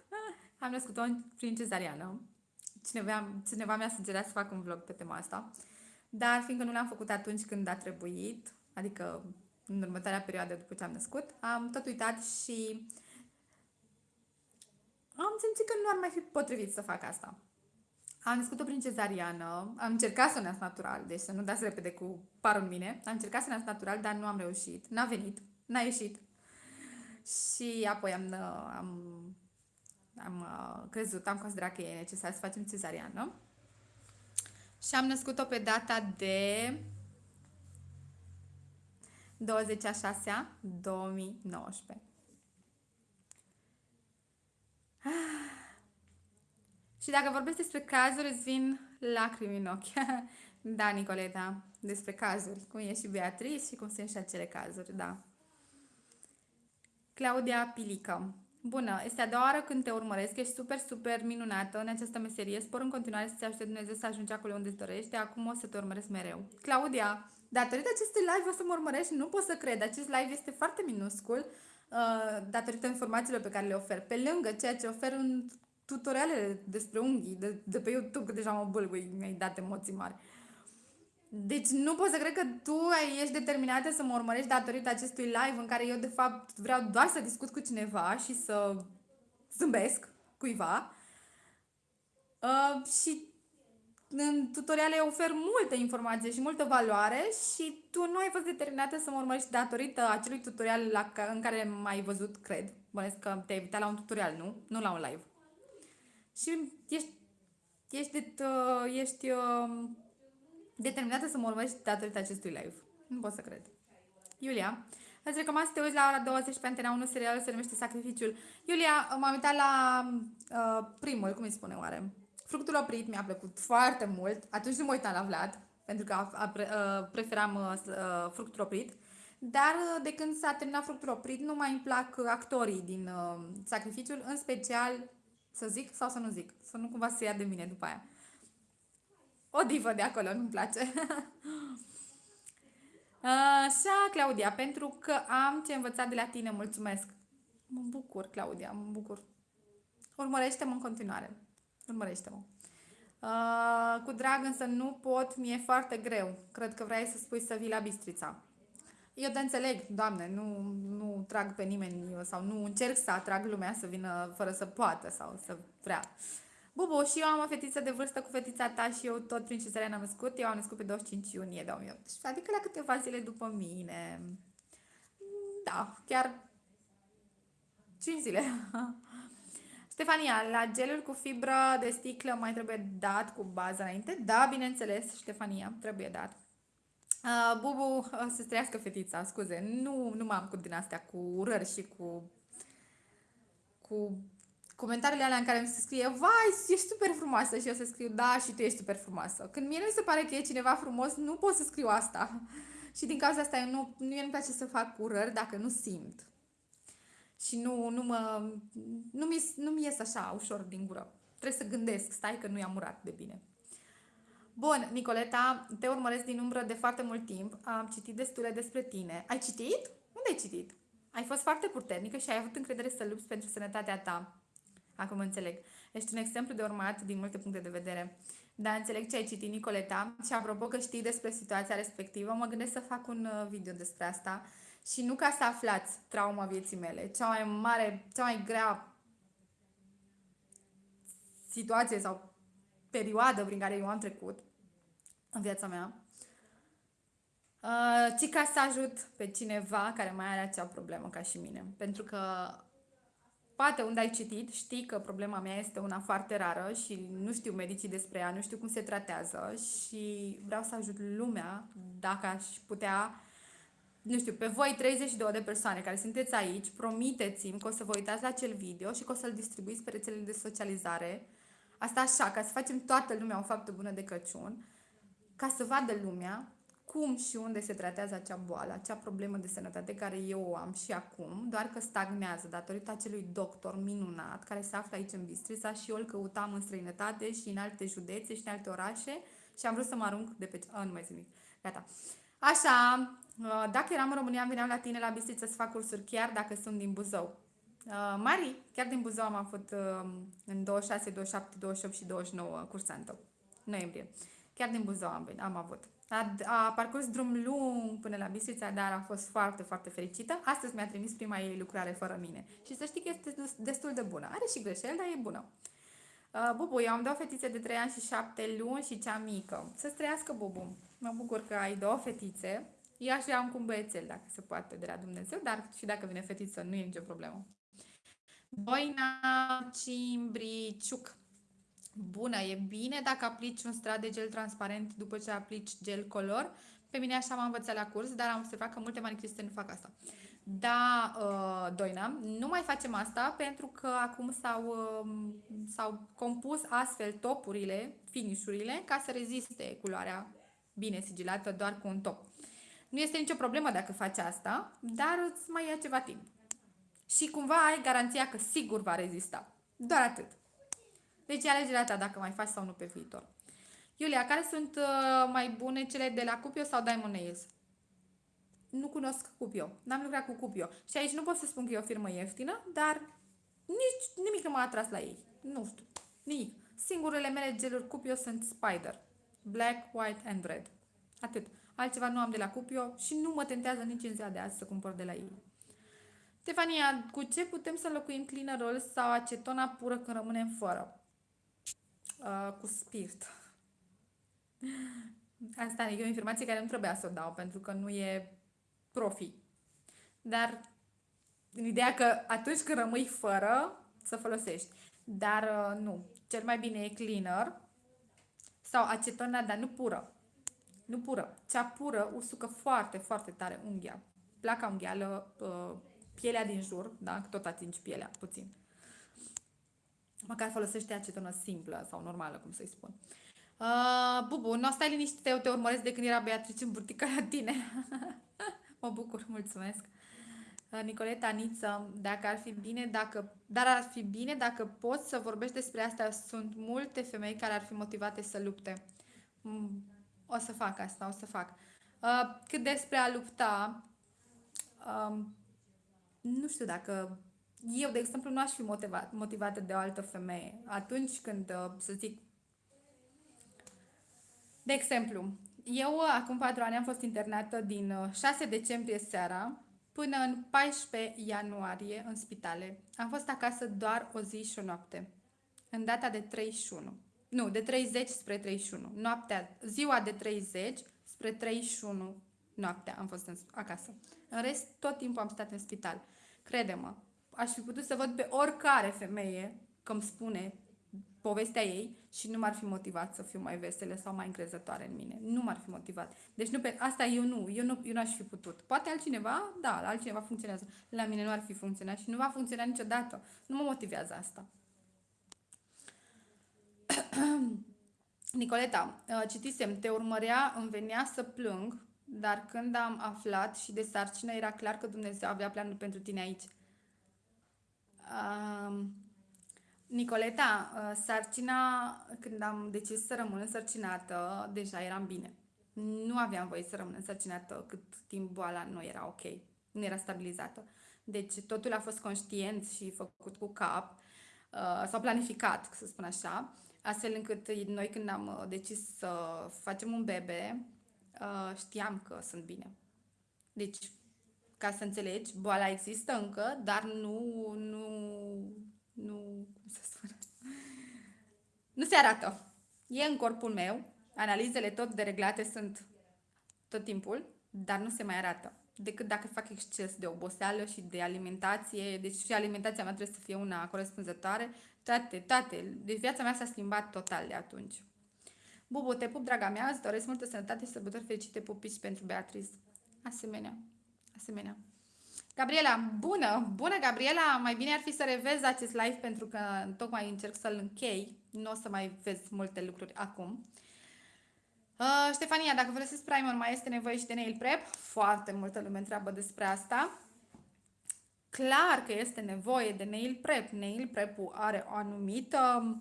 Am născut-o prin cezariană. Cineva, cineva mi-a sugerat să fac un vlog pe tema asta. Dar fiindcă nu l-am făcut atunci când a trebuit, adică în următoarea perioadă după ce am născut, am tot uitat și am simțit că nu ar mai fi potrivit să fac asta. Am născut-o prin cezariană, am încercat să o nasc natural, deci să nu dați repede cu parul în mine. Am încercat să nasc natural, dar nu am reușit. N-a venit, n-a ieșit. Și apoi am, am, am uh, crezut, am considerat că e necesar să facem cezariană. Și am născut-o pe data de 20 a 6 2019. Și dacă vorbesc despre cazuri, îți vin lacrimi în ochi. da, Nicoleta, despre cazuri. Cum e și Beatrice și cum sunt și acele cazuri, da. Claudia Pilică. Bună, este a doua oară când te urmăresc, ești super, super minunată în această meserie. Spor în continuare să-ți ajute Dumnezeu să ajungi acolo unde îți dorești. Acum o să te urmăresc mereu. Claudia, datorită acestui live o să mă urmărești, nu pot să cred. Acest live este foarte minuscul uh, datorită informațiilor pe care le ofer. Pe lângă ceea ce ofer în tutoriale despre unghii de, de pe YouTube, că deja mă bâlbâi, mi-ai dat emoții mari. Deci nu pot să cred că tu ești determinată să mă urmărești datorită acestui live în care eu de fapt vreau doar să discut cu cineva și să zâmbesc cuiva. Uh, și în tutoriale ofer multe informații și multă valoare și tu nu ai fost determinată să mă urmărești datorită acelui tutorial la, în care m-ai văzut, cred. Bănesc că te-ai uitat la un tutorial, nu? Nu la un live și ești, ești, de, uh, ești uh, determinată să mă urmărești datorită acestui live. Nu pot să cred. Iulia, îți recomand să te uiți la ora 20 pe Antena 1, serialul se numește Sacrificiul. Iulia, m-am uitat la uh, primul, cum îi spune oare? Fructul oprit mi-a plăcut foarte mult. Atunci nu mă uitam la Vlad, pentru că a, a, a, uh, preferam uh, uh, fructul oprit. Dar uh, de când s-a terminat fructul oprit, nu mai îmi plac actorii din uh, Sacrificiul, în special să zic sau să nu zic? Să nu cumva să ia de mine după aia. O divă de acolo, nu-mi place. Așa, Claudia, pentru că am ce învățat de la tine, mulțumesc. Mă bucur, Claudia, mă bucur. Urmărește-mă în continuare. Urmărește-mă. Uh, cu drag însă nu pot, mi-e foarte greu. Cred că vrei să spui să vii la Bistrița. Eu te înțeleg, Doamne, nu, nu trag pe nimeni sau nu încerc să atrag lumea să vină fără să poată sau să vrea. Bubu, și eu am o fetiță de vârstă cu fetița ta și eu tot prin cezarea am născut. Eu am născut pe 25 iunie 2018, adică la câteva zile după mine. Da, chiar 5 zile. Stefania, la gelul cu fibră de sticlă mai trebuie dat cu bază înainte? Da, bineînțeles, Stefania, trebuie dat. Uh, Bubu, uh, să trăiască fetița, scuze, nu, nu m-am cu din astea cu urări și cu cu comentariile alea în care mi se scrie Vai, ești super frumoasă și eu să scriu Da, și tu ești super frumoasă. Când mie nu mi se pare că e cineva frumos, nu pot să scriu asta. Și din cauza asta eu nu, nu mi place să fac urări dacă nu simt. Și nu, nu mă, nu mi, nu mi ies așa ușor din gură. Trebuie să gândesc, stai că nu i-am urat de bine. Bun, Nicoleta, te urmăresc din umbră de foarte mult timp. Am citit destule despre tine. Ai citit? Unde ai citit? Ai fost foarte puternică și ai avut încredere să lupți pentru sănătatea ta. Acum înțeleg. Ești un exemplu de urmat din multe puncte de vedere. Da, înțeleg ce ai citit, Nicoleta. Și apropo că știi despre situația respectivă, mă gândesc să fac un uh, video despre asta. Și nu ca să aflați trauma vieții mele. Cea mai mare, cea mai grea situație sau perioadă prin care eu am trecut în viața mea, uh, ci ca să ajut pe cineva care mai are acea problemă ca și mine. Pentru că poate unde ai citit, știi că problema mea este una foarte rară și nu știu medicii despre ea, nu știu cum se tratează și vreau să ajut lumea dacă aș putea nu știu, pe voi 32 de persoane care sunteți aici, promiteți-mi că o să vă uitați la acel video și că o să-l distribuiți pe rețelele de socializare Asta așa, ca să facem toată lumea o faptă bună de Crăciun, ca să vadă lumea cum și unde se tratează acea boală, acea problemă de sănătate care eu o am și acum, doar că stagnează datorită acelui doctor minunat care se află aici în Bistrița și eu îl căutam în străinătate și în alte județe și în alte orașe și am vrut să mă arunc de pe... A, nu mai zic Gata. Așa, dacă eram în România, veneam la tine la Bistrița să fac cursuri, chiar dacă sunt din Buzău. Uh, Mari, chiar din Buzău am avut uh, în 26, 27, 28 și 29 cursantă. Noiembrie. Chiar din Buzău am, am avut. A, a parcurs drum lung până la Bistrița, dar a fost foarte, foarte fericită. Astăzi mi-a trimis prima ei lucrare fără mine. Și să știi că este destul de bună. Are și greșeli, dar e bună. Uh, Bubu, eu am două fetițe de 3 ani și 7 luni și cea mică. Să-ți trăiască, Bubu. Mă bucur că ai două fetițe. Eu aș am cu un băiețel, dacă se poate, de la Dumnezeu, dar și dacă vine fetiță, nu e nicio problemă. Boina Cimbriciuc. Bună, e bine dacă aplici un strat de gel transparent după ce aplici gel color. Pe mine așa m-am învățat la curs, dar am observat că multe manicuriste nu fac asta. Da, uh, Doina, nu mai facem asta pentru că acum s-au, uh, s-au compus astfel topurile, finishurile, ca să reziste culoarea bine sigilată doar cu un top. Nu este nicio problemă dacă faci asta, dar îți mai ia ceva timp. Și cumva ai garanția că sigur va rezista. Doar atât. Deci e alegerea ta dacă mai faci sau nu pe viitor. Iulia, care sunt uh, mai bune cele de la Cupio sau Diamond Nails? Nu cunosc Cupio. N-am lucrat cu Cupio. Și aici nu pot să spun că e o firmă ieftină, dar nici nimic nu m-a atras la ei. Nu știu. Nimic. Singurele mele geluri Cupio sunt Spider. Black, White and Red. Atât. Altceva nu am de la Cupio și nu mă tentează nici în ziua de azi să cumpăr de la ei. Stefania, cu ce putem să locuim cleanerol sau acetona pură când rămânem fără? Uh, cu spirit. Asta e o informație care nu trebuia să o dau pentru că nu e profi. Dar în ideea că atunci când rămâi fără, să folosești. Dar uh, nu. Cel mai bine e cleaner sau acetona, dar nu pură. Nu pură. Cea pură usucă foarte, foarte tare unghia. Placa unghială, uh, pielea din jur, da? Tot atingi pielea, puțin. Măcar folosește acetonă simplă sau normală, cum să-i spun. Uh, Bubu, nu stai liniștit, eu te urmăresc de când era Beatrice în burtica la tine. mă bucur, mulțumesc. Uh, Nicoleta Niță, dacă ar fi bine, dacă, dar ar fi bine dacă poți să vorbești despre asta. Sunt multe femei care ar fi motivate să lupte. Mm, o să fac asta, o să fac. Uh, cât despre a lupta, um, nu știu dacă eu, de exemplu, nu aș fi motivat, motivată de o altă femeie. Atunci când, uh, să zic, de exemplu, eu acum patru ani am fost internată din 6 uh, decembrie seara până în 14 ianuarie în spitale. Am fost acasă doar o zi și o noapte. În data de 31. Nu, de 30 spre 31. Noaptea, ziua de 30 spre 31 noaptea am fost în, acasă. În rest, tot timpul am stat în spital. Crede-mă, aș fi putut să văd pe oricare femeie că îmi spune povestea ei și nu m-ar fi motivat să fiu mai veselă sau mai încrezătoare în mine. Nu m-ar fi motivat. Deci nu pe, asta eu nu, eu nu, eu nu aș fi putut. Poate altcineva, da, la altcineva funcționează. La mine nu ar fi funcționat și nu va funcționa niciodată. Nu mă motivează asta. Nicoleta, uh, citisem, te urmărea, îmi venea să plâng, dar când am aflat și de sarcină, era clar că Dumnezeu avea planul pentru tine aici. Uh, Nicoleta, uh, sarcina, când am decis să rămân însărcinată, deja eram bine. Nu aveam voie să rămân însărcinată cât timp boala nu era ok, nu era stabilizată. Deci totul a fost conștient și făcut cu cap, uh, sau planificat, să spun așa, astfel încât noi când am uh, decis să facem un bebe, știam că sunt bine. Deci, ca să înțelegi, boala există încă, dar nu, nu nu, cum să spun, nu se arată. E în corpul meu, analizele tot dereglate sunt tot timpul, dar nu se mai arată. Decât dacă fac exces de oboseală și de alimentație, deci și alimentația mea trebuie să fie una corespunzătoare, toate, toate. Deci viața mea s-a schimbat total de atunci. Bubu, te pup, draga mea, îți doresc multă sănătate și sărbători fericite pupici pentru Beatrice. Asemenea, asemenea. Gabriela, bună! Bună, Gabriela! Mai bine ar fi să revezi acest live pentru că tocmai încerc să-l închei. Nu o să mai vezi multe lucruri acum. Uh, Ștefania, dacă folosesc primer, mai este nevoie și de nail prep? Foarte multă lume întreabă despre asta. Clar că este nevoie de nail prep. Nail prep-ul are o anumită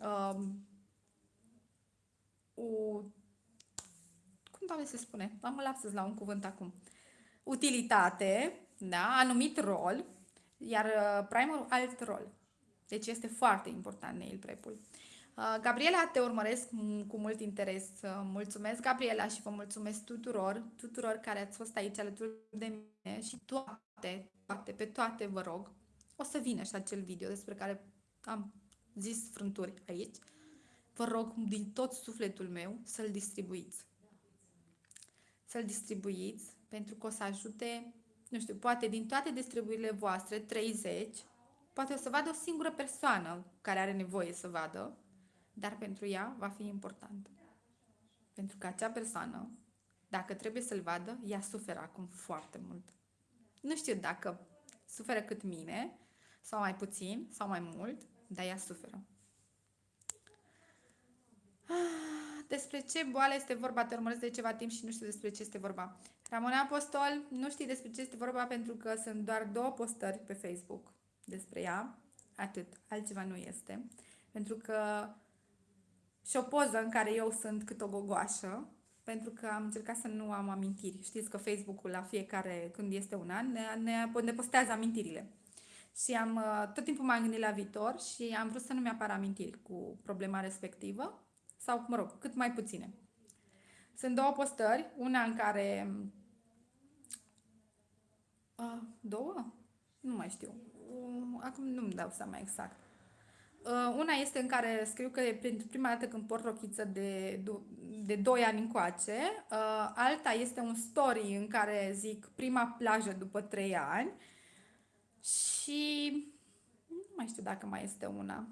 uh, o, cum doamne se spune? Am lapsus la un cuvânt acum. Utilitate da? anumit rol, iar uh, primerul alt rol. Deci este foarte important nail prep-ul. Uh, Gabriela, te urmăresc cu mult interes. Uh, mulțumesc, Gabriela, și vă mulțumesc tuturor, tuturor care ați fost aici alături de mine și toate, toate, pe toate vă rog. O să vină și acel video despre care am zis frânturi aici. Vă rog din tot sufletul meu să-l distribuiți. Să-l distribuiți pentru că o să ajute, nu știu, poate din toate distribuirile voastre, 30, poate o să vadă o singură persoană care are nevoie să vadă dar pentru ea va fi important. Pentru că acea persoană, dacă trebuie să-l vadă, ea suferă acum foarte mult. Nu știu dacă suferă cât mine, sau mai puțin, sau mai mult, dar ea suferă. Despre ce boală este vorba? Te urmăresc de ceva timp și nu știu despre ce este vorba. Ramona Apostol, nu știi despre ce este vorba pentru că sunt doar două postări pe Facebook despre ea. Atât. Altceva nu este. Pentru că și o poză în care eu sunt cât o gogoașă, pentru că am încercat să nu am amintiri. Știți că Facebook-ul la fiecare, când este un an, ne, ne, ne postează amintirile. Și am, uh, tot timpul m-am gândit la viitor și am vrut să nu mi-apară amintiri cu problema respectivă, sau, mă rog, cât mai puține. Sunt două postări, una în care... Uh, două? Nu mai știu. Uh, acum nu-mi dau seama exact. Uh, una este în care scriu că e pentru prima dată când port rochiță de, de 2 ani încoace. Uh, alta este un story în care zic prima plajă după 3 ani. Și nu mai știu dacă mai este una.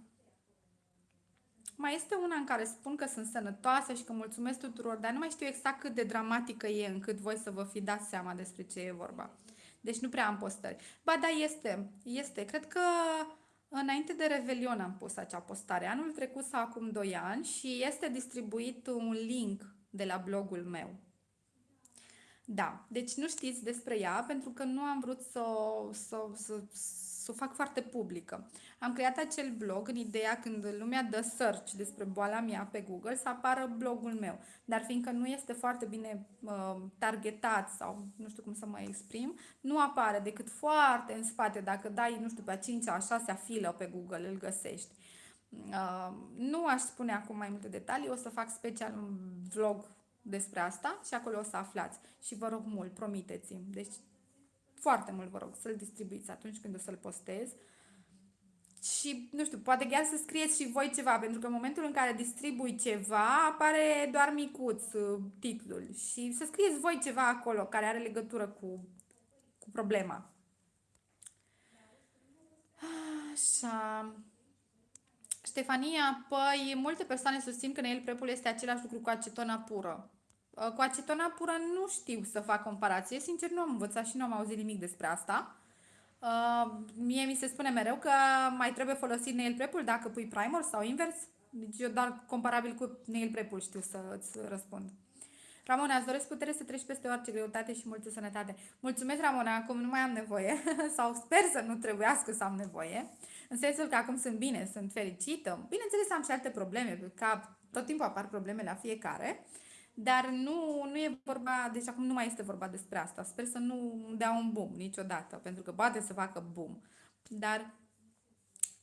Mai este una în care spun că sunt sănătoasă și că mulțumesc tuturor, dar nu mai știu exact cât de dramatică e încât voi să vă fi dat seama despre ce e vorba. Deci nu prea am postări. Ba da, este. Este. Cred că Înainte de Revelion am pus acea postare, anul trecut sau acum 2 ani și este distribuit un link de la blogul meu. Da, deci nu știți despre ea pentru că nu am vrut să, să, să, să o fac foarte publică. Am creat acel blog în ideea când lumea dă search despre boala mea pe Google să apară blogul meu. Dar fiindcă nu este foarte bine uh, targetat sau nu știu cum să mă exprim, nu apare decât foarte în spate. Dacă dai, nu știu, pe a 5 a 6 filă pe Google, îl găsești. Uh, nu aș spune acum mai multe detalii, o să fac special un vlog despre asta și acolo o să aflați. Și vă rog mult, promiteți-mi. Deci foarte mult vă rog să-l distribuiți atunci când o să-l postez. Și, nu știu, poate chiar să scrieți și voi ceva, pentru că în momentul în care distribui ceva, apare doar micuț uh, titlul. Și să scrieți voi ceva acolo care are legătură cu, cu problema. Așa. Ștefania, păi multe persoane susțin că nail prepul este același lucru cu acetona pură. Uh, cu acetona pură nu știu să fac comparație, sincer nu am învățat și nu am auzit nimic despre asta. Uh, mie mi se spune mereu că mai trebuie folosit nail prep dacă pui primer sau invers. Deci eu doar comparabil cu nail prep știu să îți răspund. Ramona, îți doresc putere să treci peste orice greutate și multă sănătate. Mulțumesc, Ramona, acum nu mai am nevoie sau sper să nu trebuiască să am nevoie. În sensul că acum sunt bine, sunt fericită. Bineînțeles, am și alte probleme pe cap, tot timpul apar probleme la fiecare. Uh, dar nu, nu e vorba, deci acum nu mai este vorba despre asta. Sper să nu dea un boom niciodată, pentru că poate să facă boom. Dar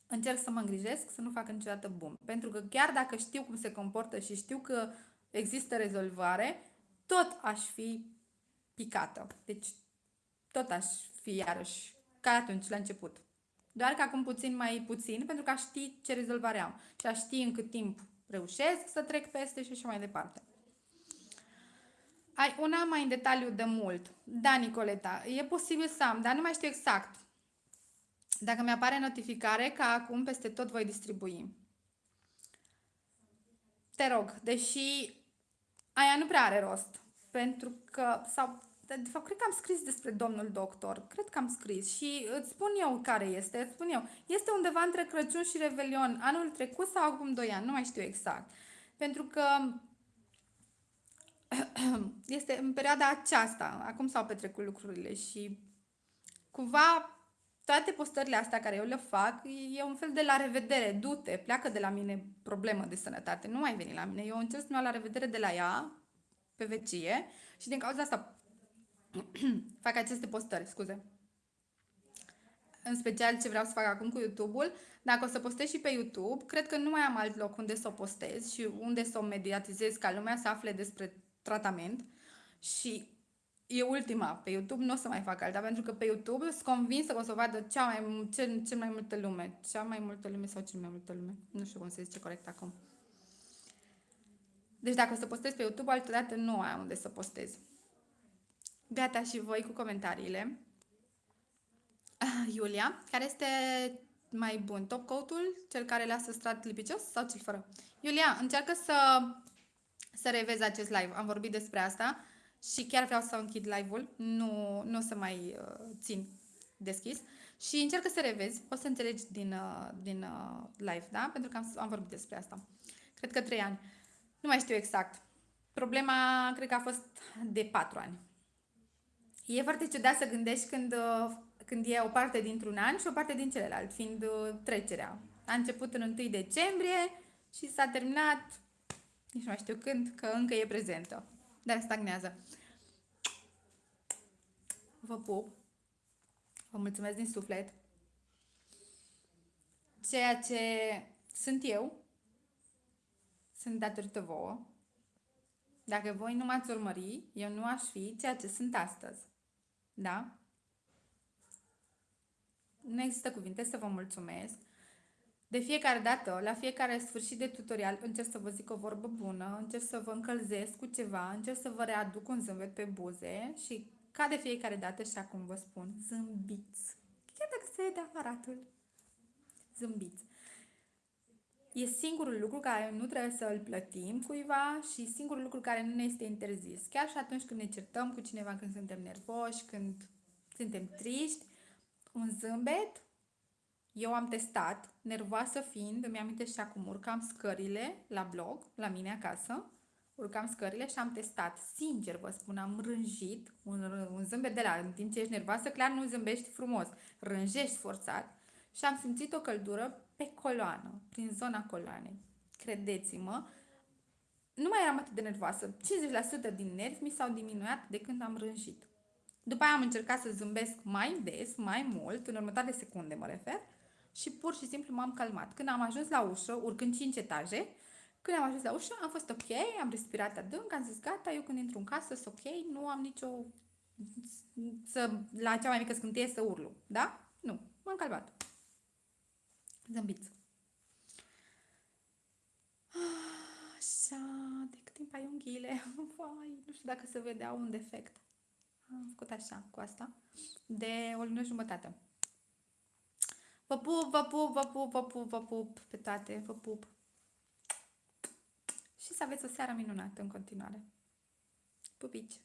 încerc să mă îngrijesc să nu facă niciodată boom. Pentru că chiar dacă știu cum se comportă și știu că există rezolvare, tot aș fi picată. Deci tot aș fi iarăși ca atunci, la început. Doar că acum puțin mai puțin, pentru că aș ști ce rezolvare am. Și aș ști în cât timp reușesc să trec peste și așa mai departe. Ai una mai în detaliu de mult. Da, Nicoleta, e posibil să am, dar nu mai știu exact. Dacă mi-apare notificare, ca acum peste tot voi distribui. Te rog, deși aia nu prea are rost. Pentru că, sau, de fapt, cred că am scris despre domnul doctor. Cred că am scris și îți spun eu care este, îți spun eu. Este undeva între Crăciun și Revelion, anul trecut sau acum 2 ani, nu mai știu exact. Pentru că este în perioada aceasta, acum s-au petrecut lucrurile și cumva toate postările astea care eu le fac e un fel de la revedere, du-te, pleacă de la mine problemă de sănătate, nu mai veni la mine, eu încerc să la revedere de la ea pe vecie și din cauza asta fac aceste postări, scuze. în special ce vreau să fac acum cu YouTube-ul, dacă o să postez și pe YouTube, cred că nu mai am alt loc unde să o postez și unde să o mediatizez ca lumea să afle despre tratament și e ultima pe YouTube, nu o să mai fac alta, pentru că pe YouTube sunt convinsă că o să o vadă cea mai, cel, cel mai multă lume. Cea mai multă lume sau cel mai multă lume. Nu știu cum se zice corect acum. Deci dacă o să postez pe YouTube, altădată nu am unde să postez. Gata și voi cu comentariile. Ah, Iulia, care este mai bun? Top coat-ul, cel care lasă strat lipicios sau cel fără? Iulia, încearcă să, să revezi acest live. Am vorbit despre asta și chiar vreau să închid live-ul. Nu, nu o să mai uh, țin deschis. Și încearcă să revezi. O să înțelegi din, uh, din uh, live, da? Pentru că am, am vorbit despre asta. Cred că trei ani. Nu mai știu exact. Problema, cred că a fost de patru ani. E foarte ciudat să gândești când, uh, când e o parte dintr-un an și o parte din celălalt, fiind uh, trecerea. A început în 1 decembrie și s-a terminat, nici nu mai știu când, că încă e prezentă. Dar stagnează. Vă pup. Vă mulțumesc din suflet. Ceea ce sunt eu, sunt datorită vouă. Dacă voi nu m-ați urmări, eu nu aș fi ceea ce sunt astăzi. Da? Nu există cuvinte să vă mulțumesc. De fiecare dată, la fiecare sfârșit de tutorial, încerc să vă zic o vorbă bună, încerc să vă încălzesc cu ceva, încerc să vă readuc un zâmbet pe buze și, ca de fiecare dată, și acum vă spun, zâmbiți. Chiar dacă se de aparatul. Zâmbiți. E singurul lucru care nu trebuie să îl plătim cuiva și singurul lucru care nu ne este interzis. Chiar și atunci când ne certăm cu cineva, când suntem nervoși, când suntem triști, un zâmbet, eu am testat, nervoasă fiind, îmi amintesc și acum, urcam scările la blog, la mine acasă, urcam scările și am testat. Sincer vă spun, am rânjit un, un zâmbet de la, în timp ce ești nervoasă, clar nu zâmbești frumos, rânjești forțat și am simțit o căldură pe coloană, prin zona coloanei. Credeți-mă, nu mai eram atât de nervoasă. 50% din nervi mi s-au diminuat de când am rânjit. După aia am încercat să zâmbesc mai des, mai mult, în următoarele secunde mă refer, și pur și simplu m-am calmat. Când am ajuns la ușă, urcând 5 etaje, când am ajuns la ușă, am fost ok, am respirat adânc, am zis gata, eu când intru în casă sunt ok, nu am nicio... Să, la cea mai mică scânteie să urlu, da? Nu, m-am calmat. Zâmbiți. Așa, de cât timp ai unghiile? Vai, nu știu dacă se vedea un defect. Am făcut așa, cu asta, de o lună jumătate. Vă pup, vă pup, vă pup, vă pup, vă pup pe toate, vă pup. Și să aveți o seară minunată în continuare. Pupici!